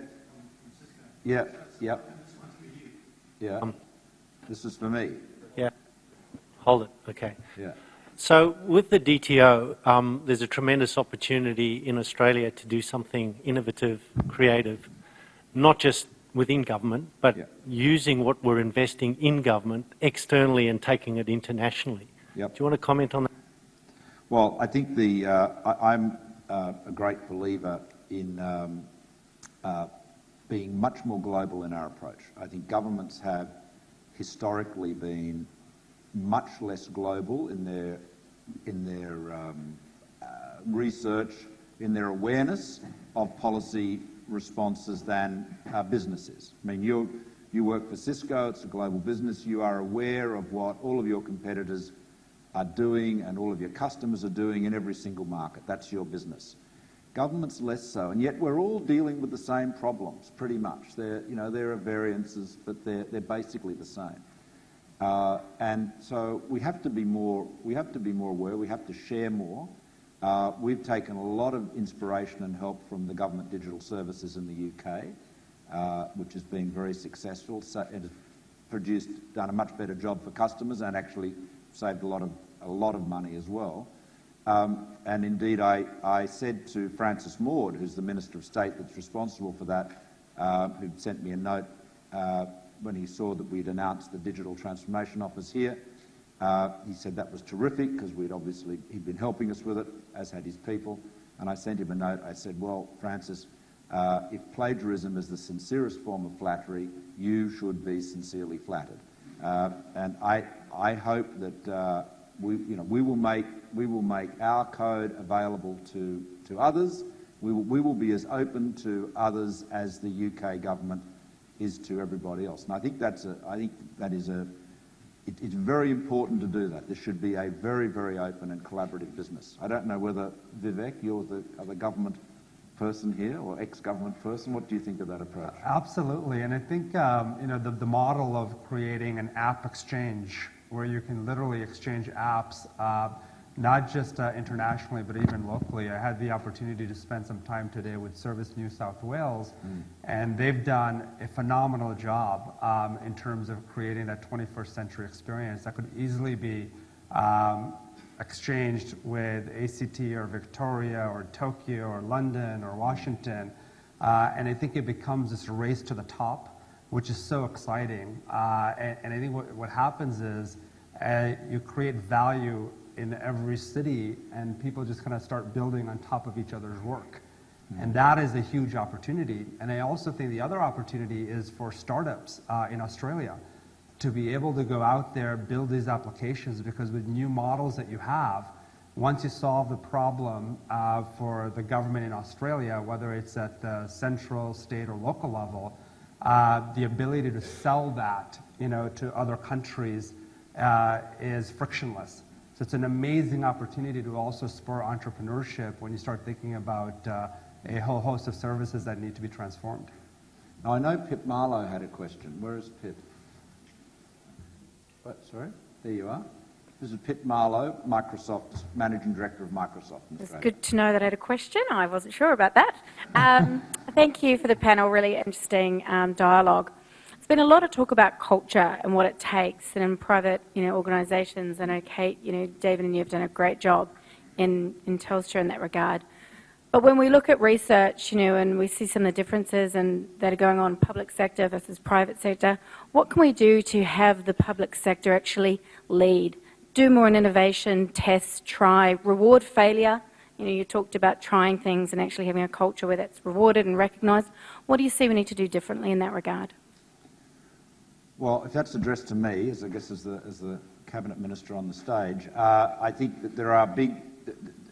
yeah, yeah. Yeah. This is for me. Yeah. Hold it. Okay. Yeah. So with the DTO, um, there's a tremendous opportunity in Australia to do something innovative, creative, not just within government, but Yeah. using what we're investing in government externally and taking it internationally. Yep. Do you want to comment on that? Well, I think the uh, I, I'm uh, a great believer in um, uh, being much more global in our approach. I think governments have historically been much less global in their in their um, uh, research, in their awareness of policy responses than uh, businesses. I mean, you you work for Cisco; it's a global business. You are aware of what all of your competitors are doing and all of your customers are doing in every single market. That's your business. Government's less so, and yet we're all dealing with the same problems, pretty much. There, you know, there are variances, but they're, they're basically the same. Uh, and so we have to be more, we have to be more aware, we have to share more. Uh, we've taken a lot of inspiration and help from the government digital services in the UK. uh, which has been very successful. So it has produced, done a much better job for customers and actually saved a lot of, a lot of money as well. Um, and indeed, I, I said to Francis Maude, who's the Minister of State that's responsible for that, uh, who sent me a note uh, when he saw that we'd announced the Digital Transformation Office here. Uh, he said that was terrific because we'd obviously, he'd been helping us with it, as had his people. And I sent him a note. I said, well, Francis, uh, if plagiarism is the sincerest form of flattery, you should be sincerely flattered. Uh, and I, I hope that uh, we, you know, we, will make, we will make our code available to, to others. We will, we will be as open to others as the UK government is to everybody else. And I think, that's a, I think that is a, it, it's very important to do that. This should be a very, very open and collaborative business. I don't know whether, Vivek, you're the, the government person here or ex-government person. What do you think of that approach? Absolutely, and I think um, you know the, the model of creating an app exchange where you can literally exchange apps, uh, not just uh, internationally but even locally. I had the opportunity to spend some time today with Service New South Wales, mm. and they've done a phenomenal job um, in terms of creating that 21st century experience that could easily be um, exchanged with ACT or Victoria or Tokyo or London or Washington. Uh, and I think it becomes this race to the top, which is so exciting. Uh, and, and, I think what, what happens is uh, you create value in every city, and people just kind of start building on top of each other's work. Mm-hmm. And that is a huge opportunity. And I also think the other opportunity is for startups uh, in Australia to be able to go out there, build these applications, because with new models that you have, once you solve the problem uh, for the government in Australia, whether it's at the central, state, or local level, uh, the ability to sell that you know, to other countries uh, is frictionless. So it's an amazing opportunity to also spur entrepreneurship when you start thinking about uh, a whole host of services that need to be transformed. Now, I know Pip Marlow had a question. Where is Pip? What, sorry? There you are. This is Pip Marlow, Microsoft, Managing Director of Microsoft in It's good to know that I had a question. I wasn't sure about that. Um, *laughs* thank you for the panel, really interesting um, dialogue. Been a lot of talk about culture and what it takes and in private you know, organisations. I know Kate, you know, David and you have done a great job in, in Telstra in that regard. But when we look at research, you know, and we see some of the differences and that are going on public sector versus private sector, what can we do to have the public sector actually lead? Do more in innovation, test, try, reward failure. You know, you talked about trying things and actually having a culture where that's rewarded and recognised. What do you see we need to do differently in that regard? Well, if that's addressed to me, as I guess as the, as the cabinet minister on the stage, uh, I think that there are big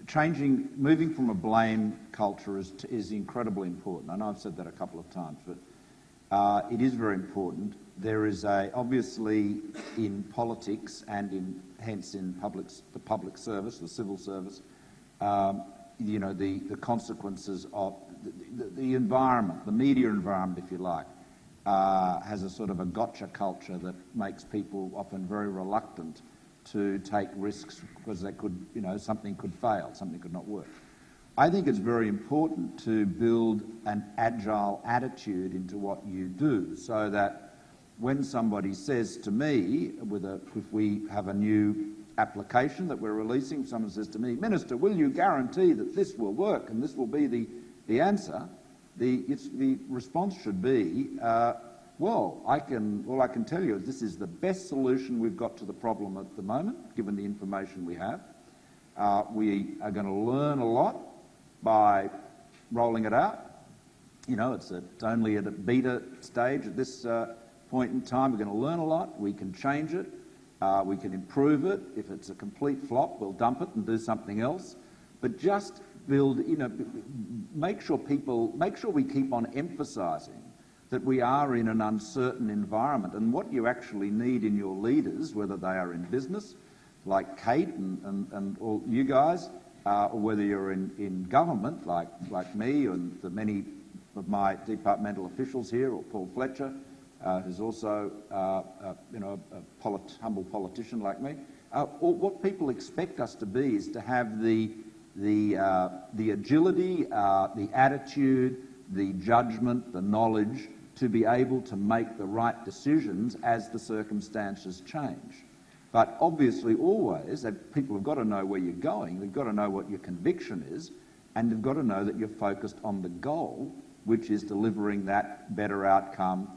changing, moving from a blame culture is, is incredibly important. I know I've said that a couple of times, but uh, it is very important. There is a, obviously in politics and in, hence in public, the public service, the civil service, um, you know, the, the consequences of the, the, the, environment, the media environment, if you like, Uh, has a sort of a gotcha culture that makes people often very reluctant to take risks because they could, you know, something could fail, something could not work. I think it's very important to build an agile attitude into what you do so that when somebody says to me, with a, if we have a new application that we're releasing, someone says to me, Minister, will you guarantee that this will work and this will be the, the answer? The, the response should be, uh, well, I can, all I can tell you is this is the best solution we've got to the problem at the moment, given the information we have. Uh, we are going to learn a lot by rolling it out. You know, it's, a, it's only at a beta stage at this uh, point in time. We're going to learn a lot. We can change it. Uh, we can improve it. If it's a complete flop, we'll dump it and do something else. But just build, you know, make sure people, make sure we keep on emphasising that we are in an uncertain environment. And what you actually need in your leaders, whether they are in business, like Kate and, and, and all you guys, uh, or whether you're in, in government, like, like me and the many of my departmental officials here, or Paul Fletcher, uh, who's also uh, uh you know, a polit humble politician like me, uh, what people expect us to be is to have the, the, uh, the agility, the attitude, the judgment, the knowledge to be able to make the right decisions as the circumstances change. But obviously, always, people have got to know where you're going, they've got to know what your conviction is, and they've got to know that you're focused on the goal, which is delivering that better outcome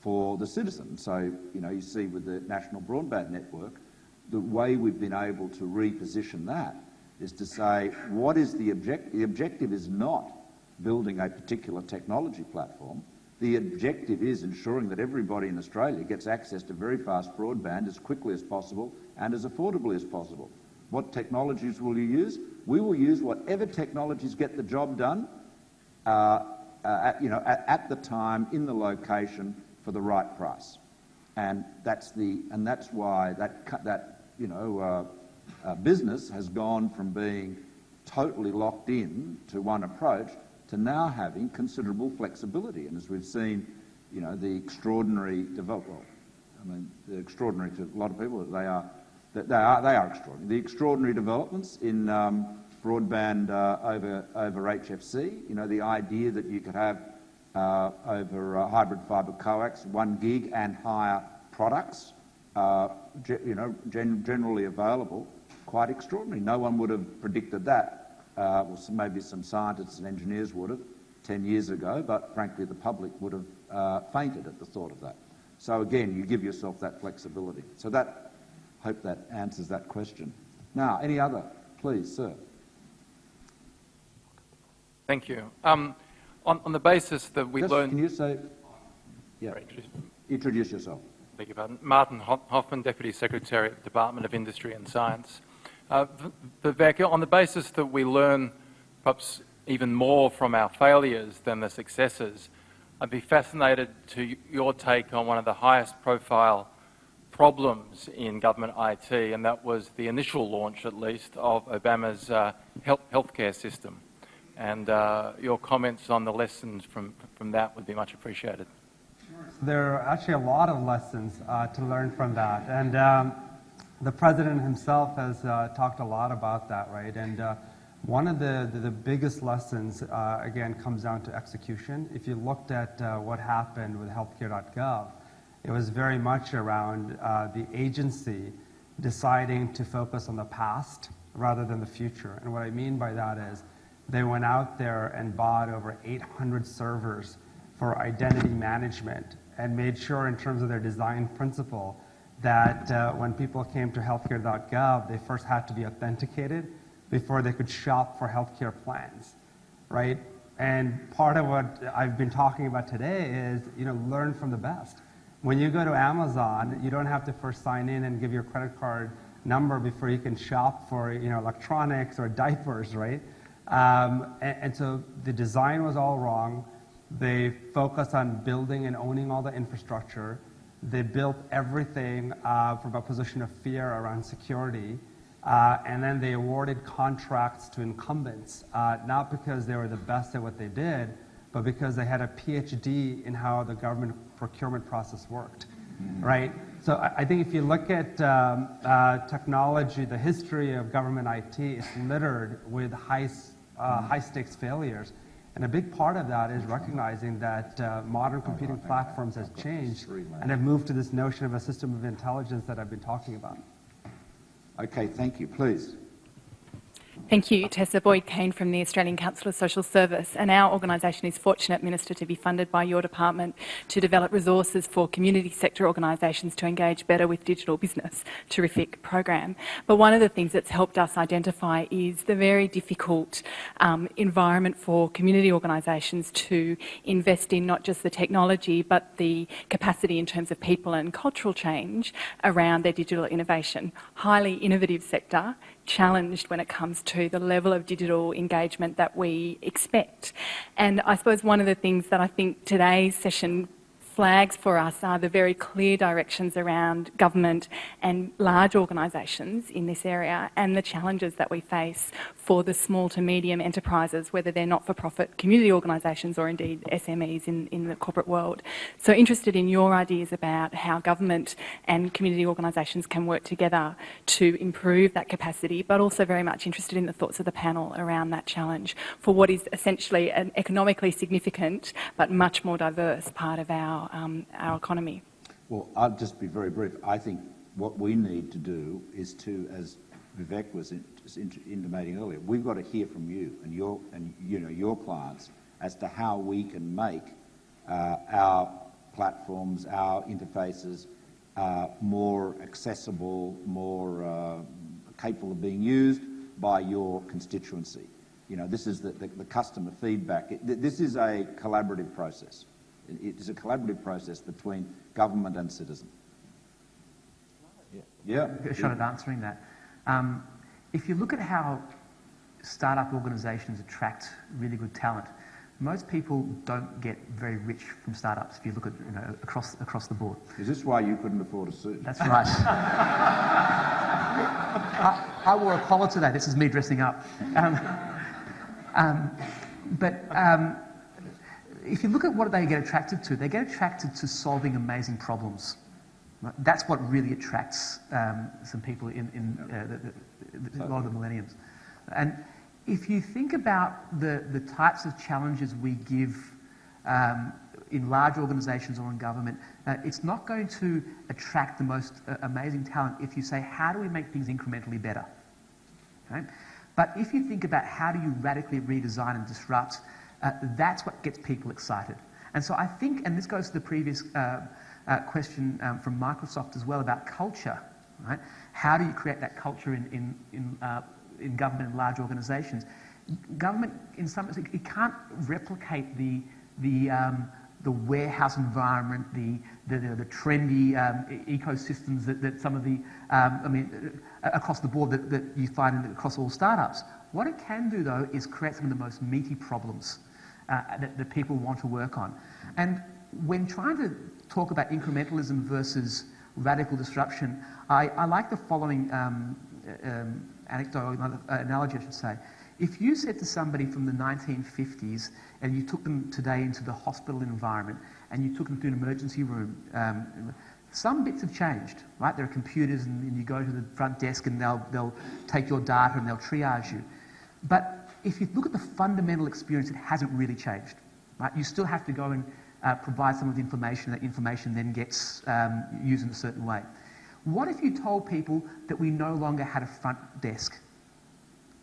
for the citizen. So, you know, you see with the National Broadband Network, the way we've been able to reposition that is to say, what is the objective? The objective is not building a particular technology platform. The objective is ensuring that everybody in Australia gets access to very fast broadband as quickly as possible and as affordably as possible. What technologies will you use? We will use whatever technologies get the job done, uh, uh, at, you know, at, at, the time, in the location, for the right price. And that's, the, and that's why that, that you know, uh, uh, business has gone from being totally locked in to one approach to now having considerable flexibility. And as we've seen, you know, the extraordinary development, I mean, the extraordinary to a lot of people, they are, that they are, they are extraordinary. The extraordinary developments in um, broadband uh, over, over HFC, you know, the idea that you could have uh, over uh, hybrid fibre coax, one gig and higher products, uh, you know, gen generally available, quite extraordinary. No one would have predicted that uh, well, some, maybe some scientists and engineers would have 10 years ago, but frankly the public would have uh, fainted at the thought of that. So again, you give yourself that flexibility. So that, hope that answers that question. Now, any other? Please, sir. Thank you. Um, on, on, the basis that we Just, learned... Can you say... Yeah. Introduce yourself. Beg your pardon. Martin Hoffmann, Deputy Secretary at the Department of Industry and Science. Uh, Vivek, on the basis that we learn perhaps even more from our failures than the successes, I'd be fascinated to your take on one of the highest profile problems in government IT, and that was the initial launch, at least, of Obama's uh, health healthcare system. And uh, your comments on the lessons from, from that would be much appreciated. There are actually a lot of lessons uh, to learn from that. And um, the president himself has uh, talked a lot about that, right? And uh, one of the, the, the biggest lessons, uh, again, comes down to execution. If you looked at uh, what happened with healthcare.gov, it was very much around uh, the agency deciding to focus on the past rather than the future. And what I mean by that is they went out there and bought over 800 servers for identity management and made sure in terms of their design principle that uh, when people came to healthcare.gov, they first had to be authenticated before they could shop for healthcare plans, right? And part of what I've been talking about today is, you know, learn from the best. When you go to Amazon, you don't have to first sign in and give your credit card number before you can shop for, you know, electronics or diapers, right? Um, and, and so the design was all wrong. They focused on building and owning all the infrastructure. They built everything uh, from a position of fear around security. Uh, and then they awarded contracts to incumbents, uh, not because they were the best at what they did, but because they had a PhD in how the government procurement process worked, mm-hmm. right? So I, I, think if you look at um, uh, technology, the history of government IT is littered with high, uh, high stakes failures. And a big part of that is recognizing that uh, modern computing platforms has changed and have moved to this notion of a system of intelligence that I've been talking about. Okay, thank you. Please. Thank you. Tessa Boyd-Caine from the Australian Council of Social Service. And our organisation is fortunate, Minister, to be funded by your department to develop resources for community sector organisations to engage better with digital business. Terrific program. But one of the things that's helped us identify is the very difficult um, environment for community organisations to invest in not just the technology, but the capacity in terms of people and cultural change around their digital innovation. Highly innovative sector, challenged when it comes to the level of digital engagement that we expect. And I suppose one of the things that I think today's session flags for us are the very clear directions around government and large organisations in this area and the challenges that we face for the small to medium enterprises, whether they're not-for-profit community organisations or indeed SMEs in, in the corporate world. So interested in your ideas about how government and community organisations can work together to improve that capacity, but also very much interested in the thoughts of the panel around that challenge for what is essentially an economically significant but much more diverse part of our, um, our economy. Well, I'll just be very brief. I think what we need to do is to, as Vivek was intimating earlier, we've got to hear from you and your and you know your clients as to how we can make uh, our platforms, our interfaces uh, more accessible, more uh, capable of being used by your constituency. You know, this is the, the, the customer feedback. It, this is a collaborative process. It is a collaborative process between government and citizen. Yeah. yeah. A shot at answering that. Um, if you look at how startup organisations attract really good talent, most people don't get very rich from startups if you look at you know, across, across the board. Is this why you couldn't afford a suit? That's right. I, I, wore a collar today. This is me dressing up. Um, um, but um, if you look at what they get attracted to, they get attracted to solving amazing problems. That's what really attracts um, some people in, in uh, the, the, a lot of the millenniums. And if you think about the, the types of challenges we give um, in large organisations or in government, uh, it's not going to attract the most uh, amazing talent if you say, how do we make things incrementally better? Right? But if you think about how do you radically redesign and disrupt, uh, that's what gets people excited. And so I think, and this goes to the previous uh, uh, question um, from Microsoft as well about culture, right? How do you create that culture in, in, in uh, in government and large organisations. Government, in some sense, it can't replicate the, the, um, the warehouse environment, the, the, the, the trendy um, ecosystems that, that some of the, um, I mean, uh, across the board that, that you find across all startups. What it can do, though, is create some of the most meaty problems uh, that, that people want to work on. And when trying to talk about incrementalism versus radical disruption, I, I like the following um, um, anecdote, uh, analogy, I should say. If you said to somebody from the 1950s and you took them today into the hospital environment and you took them to an emergency room, um, some bits have changed, right? There are computers and, and, you go to the front desk and they'll, they'll take your data and they'll triage you. But if you look at the fundamental experience, it hasn't really changed, right? You still have to go and uh, provide some of the information. That information then gets um, used in a certain way. What if you told people that we no longer had a front desk?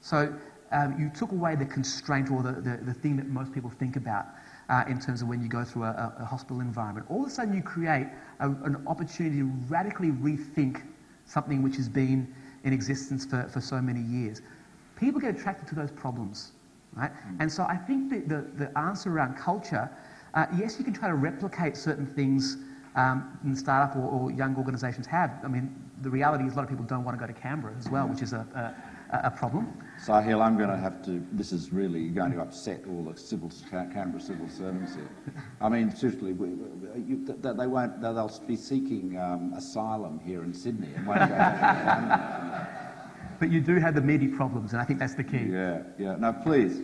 So um, you took away the constraint or the, the, the thing that most people think about uh, in terms of when you go through a, a, hospital environment. All of a sudden, you create a, an opportunity to radically rethink something which has been in existence for, for so many years. People get attracted to those problems, right? Mm. And so I think the, the, the answer around culture, uh, yes, you can try to replicate certain things um, in startup or, or, young organisations have. I mean, the reality is a lot of people don't want to go to Canberra as well, which is a, a, a problem. Sahil, I'm going to have to, this is really going to upset all the civil, Canberra civil servants here. I mean, seriously, we, you, they won't, they'll be seeking um, asylum here in Sydney and won't go But you do have the meaty problems, and I think that's the key. Yeah, yeah. No, please.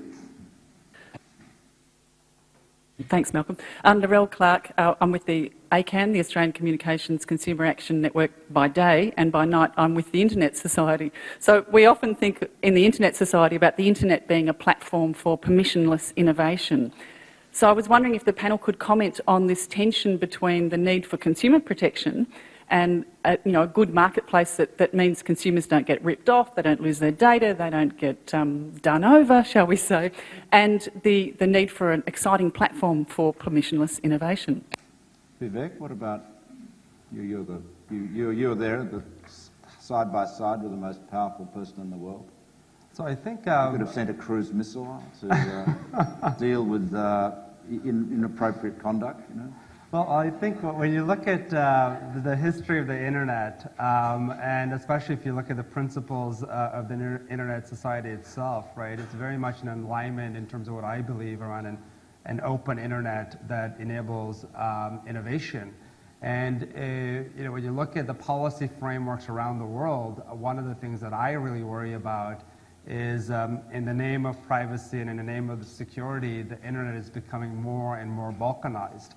Thanks, Malcolm. I'm Narelle Clark. Uh, I'm with the ACCAN, the Australian Communications Consumer Action Network, by day, and by night I'm with the Internet Society. So we often think in the Internet Society about the Internet being a platform for permissionless innovation. So I was wondering if the panel could comment on this tension between the need for consumer protection and a, you know, a good marketplace that, that means consumers don't get ripped off, they don't lose their data, they don't get um, done over, shall we say, and the, the need for an exciting platform for permissionless innovation. Vivek, what about you? You're, the, you, you, you're there, the, side by side with the most powerful person in the world. So I think um, you could have sent a cruise missile to uh, *laughs* deal with uh, in, inappropriate conduct. You know. Well, I think when you look at uh, the history of the internet, um, and especially if you look at the principles uh, of the internet society itself, right, it's very much in alignment in terms of what I believe around an an open internet that enables um, innovation. And uh, you know, when you look at the policy frameworks around the world, one of the things that I really worry about is um, in the name of privacy and in the name of security, the internet is becoming more and more balkanized.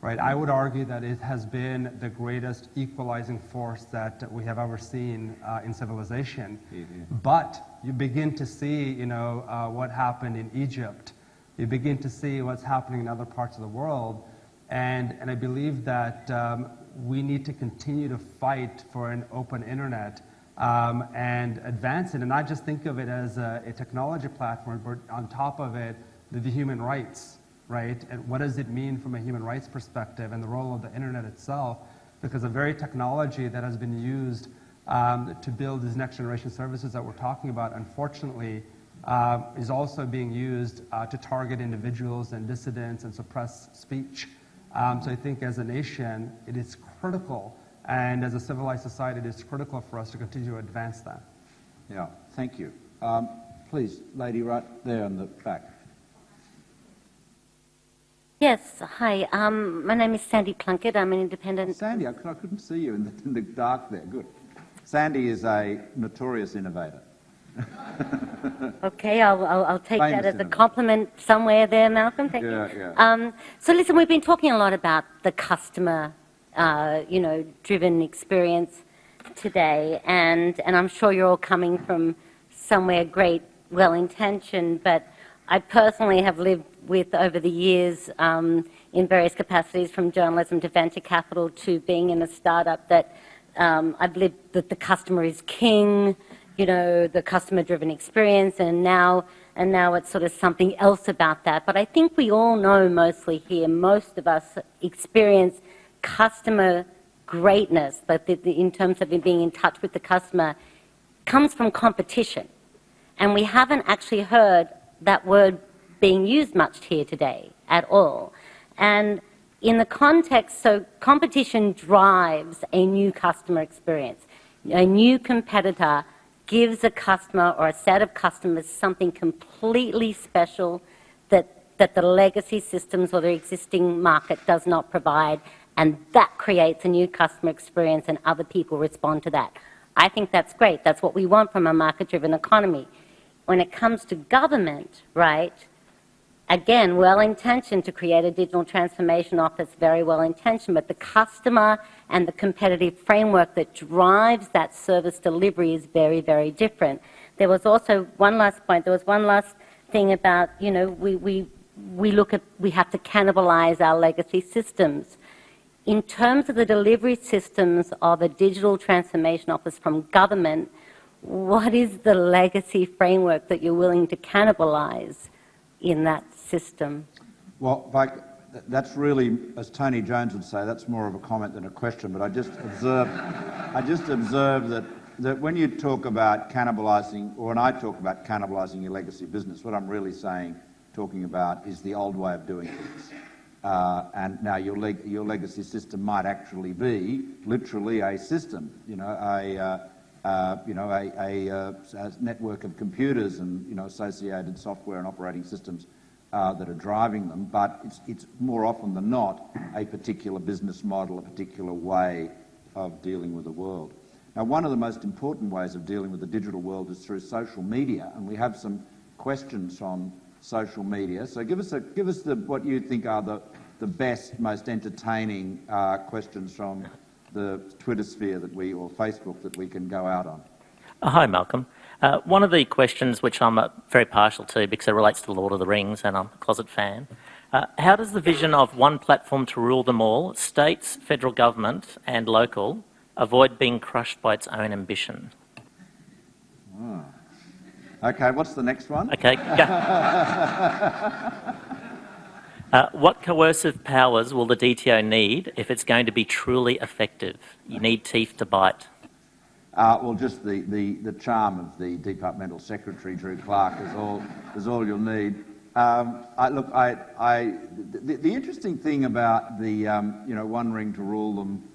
Right? I would argue that it has been the greatest equalizing force that we have ever seen uh, in civilization. Mm-hmm. But you begin to see, you know, uh, what happened in Egypt. You begin to see what's happening in other parts of the world. And, and I believe that um, we need to continue to fight for an open internet um, and advance it and not just think of it as a, a technology platform, but on top of it, the, the, human rights, right? And what does it mean from a human rights perspective and the role of the internet itself? Because the very technology that has been used um, to build these next generation services that we're talking about, unfortunately, is also being used uh, to target individuals and dissidents and suppress speech. Um, so I think as a nation, it is critical and as a civilized society, it is critical for us to continue to advance that. Yeah, thank you. Um, please, lady right there in the back. Yes, hi. Um, my name is Sandy Plunkett. I'm an independent. Oh, Sandy, I, I couldn't see you in the, in the dark there. Good. Sandy is a notorious innovator. *laughs* okay, I'll, I'll, I'll take Famous that as a compliment somewhere there, Malcolm. Thank yeah, you. Yeah. Um, so, listen, we've been talking a lot about the customer uh, you know, driven experience today. And, and I'm sure you're all coming from somewhere great, well intentioned, but I personally have lived with over the years um, in various capacities from journalism to venture capital to being in a startup that um, I've lived that the customer is king, you know, the customer driven experience, and now and now it's sort of something else about that. But I think we all know mostly here, most of us experience customer greatness, but in terms of being in touch with the customer, comes from competition. And we haven't actually heard that word being used much here today at all. And in the context, so competition drives a new customer experience. A new competitor gives a customer or a set of customers something completely special that, that the legacy systems or the existing market does not provide and that creates a new customer experience and other people respond to that. I think that's great. That's what we want from a market-driven economy. When it comes to government, right, again, well-intentioned to create a digital transformation office, very well-intentioned, but the customer and the competitive framework that drives that service delivery is very, very different. There was also one last point. There was one last thing about, you know, we, we, we look at, we have to cannibalize our legacy systems in terms of the delivery systems of a digital transformation office from government, what is the legacy framework that you're willing to cannibalize in that system? Well, that's really, as Tony Jones would say, that's more of a comment than a question. But I just observe, I just observe that that when you talk about cannibalising, or when I talk about cannibalising your legacy business, what I'm really saying, talking about, is the old way of doing things. Uh, and now your, leg your legacy system might actually be literally a system, you know, a, uh, uh, you know, a, a, uh, a, network of computers and you know, associated software and operating systems uh, that are driving them, but it's, it's more often than not a particular business model, a particular way of dealing with the world. Now, one of the most important ways of dealing with the digital world is through social media, and we have some questions on social media. So give us, a, give us the, what you think are the, the best, most entertaining uh, questions from the Twitter sphere that we, or Facebook that we can go out on. Uh, hi, Malcolm. Uh, one of the questions which I'm uh, very partial to because it relates to the Lord of the Rings and I'm a closet fan. Uh, how does the vision of one platform to rule them all, states, federal government and local, avoid being crushed by its own ambition? Oh. Okay, what's the next one? Okay. *laughs* uh, what coercive powers will the DTO need if it's going to be truly effective? You need teeth to bite. Uh, well, just the, charm of the departmental secretary, Drew Clarke, is all, is all you'll need. Um, look, the, interesting thing about the, um, you know, one ring to rule them,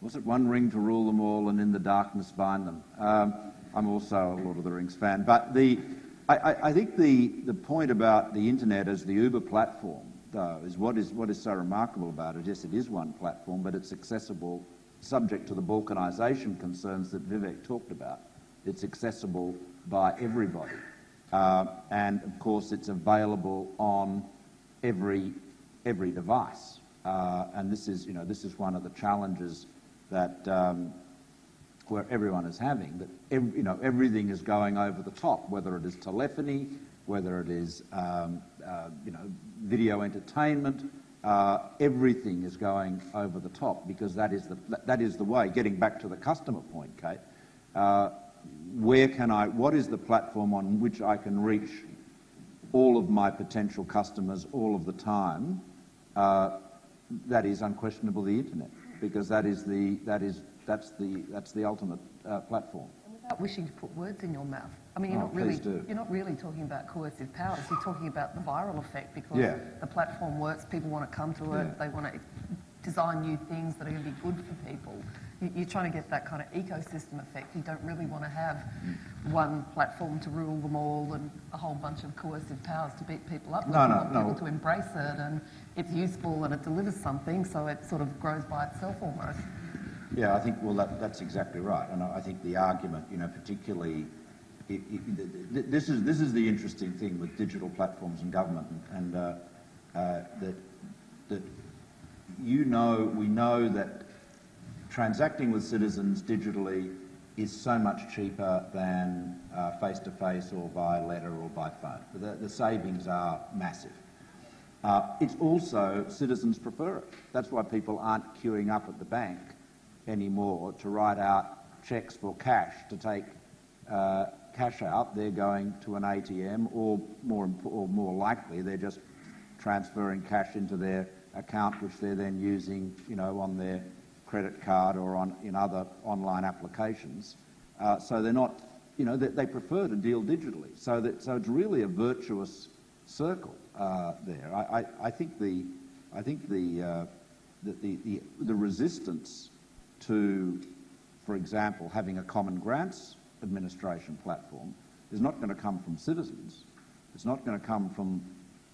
was it one ring to rule them all and in the darkness bind them? Um, I'm also a Lord of the Rings fan. But the, I, I think the, the point about the internet as the Uber platform though, is what is what is so remarkable about it. Yes, it is one platform, but it's accessible, subject to the balkanisation concerns that Vivek talked about. It's accessible by everybody, uh, and of course, it's available on every every device. Uh, and this is, you know, this is one of the challenges that um, where everyone is having that you know everything is going over the top, whether it is telephony, whether it is um, uh, you know video entertainment. Uh, everything is going over the top because that is the that is the way. Getting back to the customer point, Kate, uh, where can I? What is the platform on which I can reach all of my potential customers all of the time? Uh, that is unquestionably the internet because that is the that is that's the, that's the ultimate uh, platform. Without wishing to put words in your mouth. I mean, you're, Oh, not really, do. you're not really talking about coercive powers. You're talking about the viral effect because Yeah. the platform works, people want to come to it, Yeah. they want to design new things that are going to be good for people. You- You're trying to get that kind of ecosystem effect. You don't really want to have mm. one platform to rule them all and a whole bunch of coercive powers to beat people up. No, you no, want no. people to embrace it and it's useful and it delivers something, so it sort of grows by itself almost. Yeah, I think, well, that, that's exactly right. And I I think the argument, you know, particularly, i i th- th- this, is, this is the interesting thing with digital platforms and government, and uh, uh, that, that you know, we know that transacting with citizens digitally is so much cheaper than uh, face-to-face or by letter or by phone. The, the savings are massive. Uh, it's also, citizens prefer it. That's why people aren't queuing up at the bank anymore to write out cheques for cash to take uh, cash out. They're going to an ATM, or more, or more likely, they're just transferring cash into their account, which they're then using, you know, on their credit card or on in other online applications. Uh, so they're not, you know, they, they prefer to deal digitally. So that so it's really a virtuous circle uh, there. I, I, I think the I think the, uh, the, the, the the resistance to, for example, having a common grants administration platform is not going to come from citizens. It's not going to come from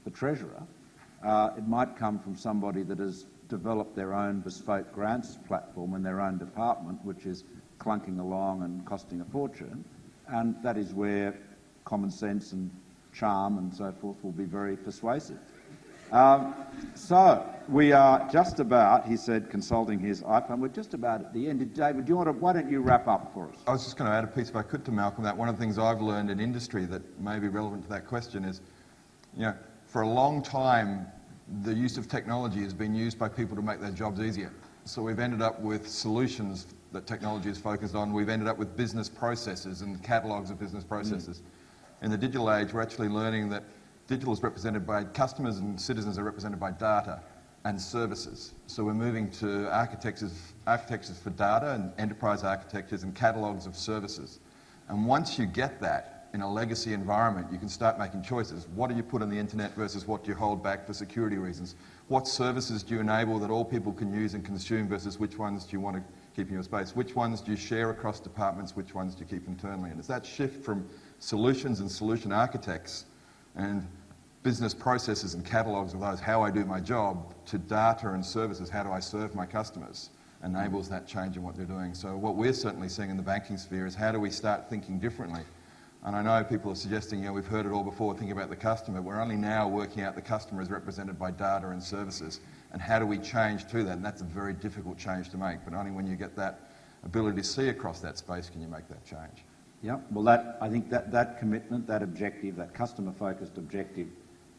the treasurer. Uh, it might come from somebody that has developed their own bespoke grants platform in their own department, which is clunking along and costing a fortune. And that is where common sense and charm and so forth will be very persuasive. Um, so we are just about, he said, consulting his iPhone. We're just about at the end. David, do you want to, why don't you wrap up for us? I was just going to add a piece, if I could, to Malcolm. That one of the things I've learned in industry that may be relevant to that question is, you know, for a long time, the use of technology has been used by people to make their jobs easier. So we've ended up with solutions that technology is focused on. We've ended up with business processes and catalogues of business processes. In the digital age, we're actually learning that digital is represented by customers and citizens are represented by data and services. So we're moving to architectures, architectures for data and enterprise architectures and catalogues of services. And once you get that in a legacy environment, you can start making choices. What do you put on the internet versus what do you hold back for security reasons? What services do you enable that all people can use and consume versus which ones do you want to keep in your space? Which ones do you share across departments? Which ones do you keep internally? And it's that shift from solutions and solution architects and business processes and catalogues of those, how I do my job, to data and services, how do I serve my customers, enables that change in what they're doing. So what we're certainly seeing in the banking sphere is how do we start thinking differently? And I know people are suggesting, you know, we've heard it all before, think about the customer. We're only now working out the customer is represented by data and services. And how do we change to that? And that's a very difficult change to make, but only when you get that ability to see across that space can you make that change. Yeah, well, that, I think that, that commitment, that objective, that customer-focused objective,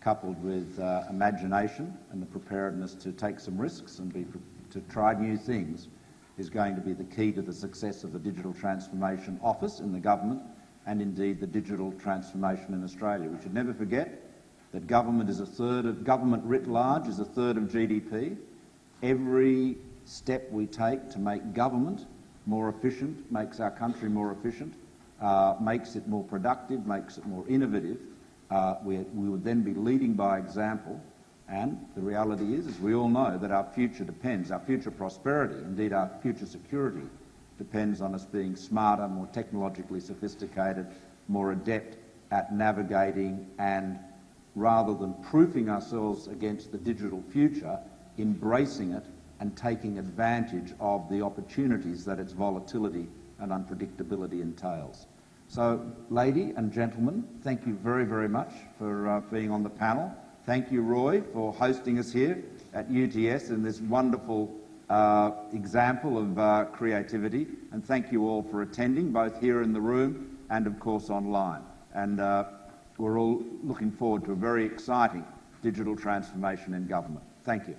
coupled with uh, imagination and the preparedness to take some risks and be, to try new things, is going to be the key to the success of the Digital Transformation Office in the government and indeed the digital transformation in Australia. We should never forget that government is a third of, government writ large is a third of GDP. Every step we take to make government more efficient makes our country more efficient, uh, makes it more productive, makes it more innovative. Uh, we, we would then be leading by example. And the reality is, as we all know, that our future depends, our future prosperity, indeed our future security, depends on us being smarter, more technologically sophisticated, more adept at navigating and rather than proofing ourselves against the digital future, embracing it and taking advantage of the opportunities that its volatility and unpredictability entails. So, lady and gentlemen, thank you very, very much for uh, being on the panel. Thank you, Roy, for hosting us here at UTS in this wonderful uh, example of uh, creativity. And thank you all for attending, both here in the room and, of course, online. And uh, we're all looking forward to a very exciting digital transformation in government. Thank you.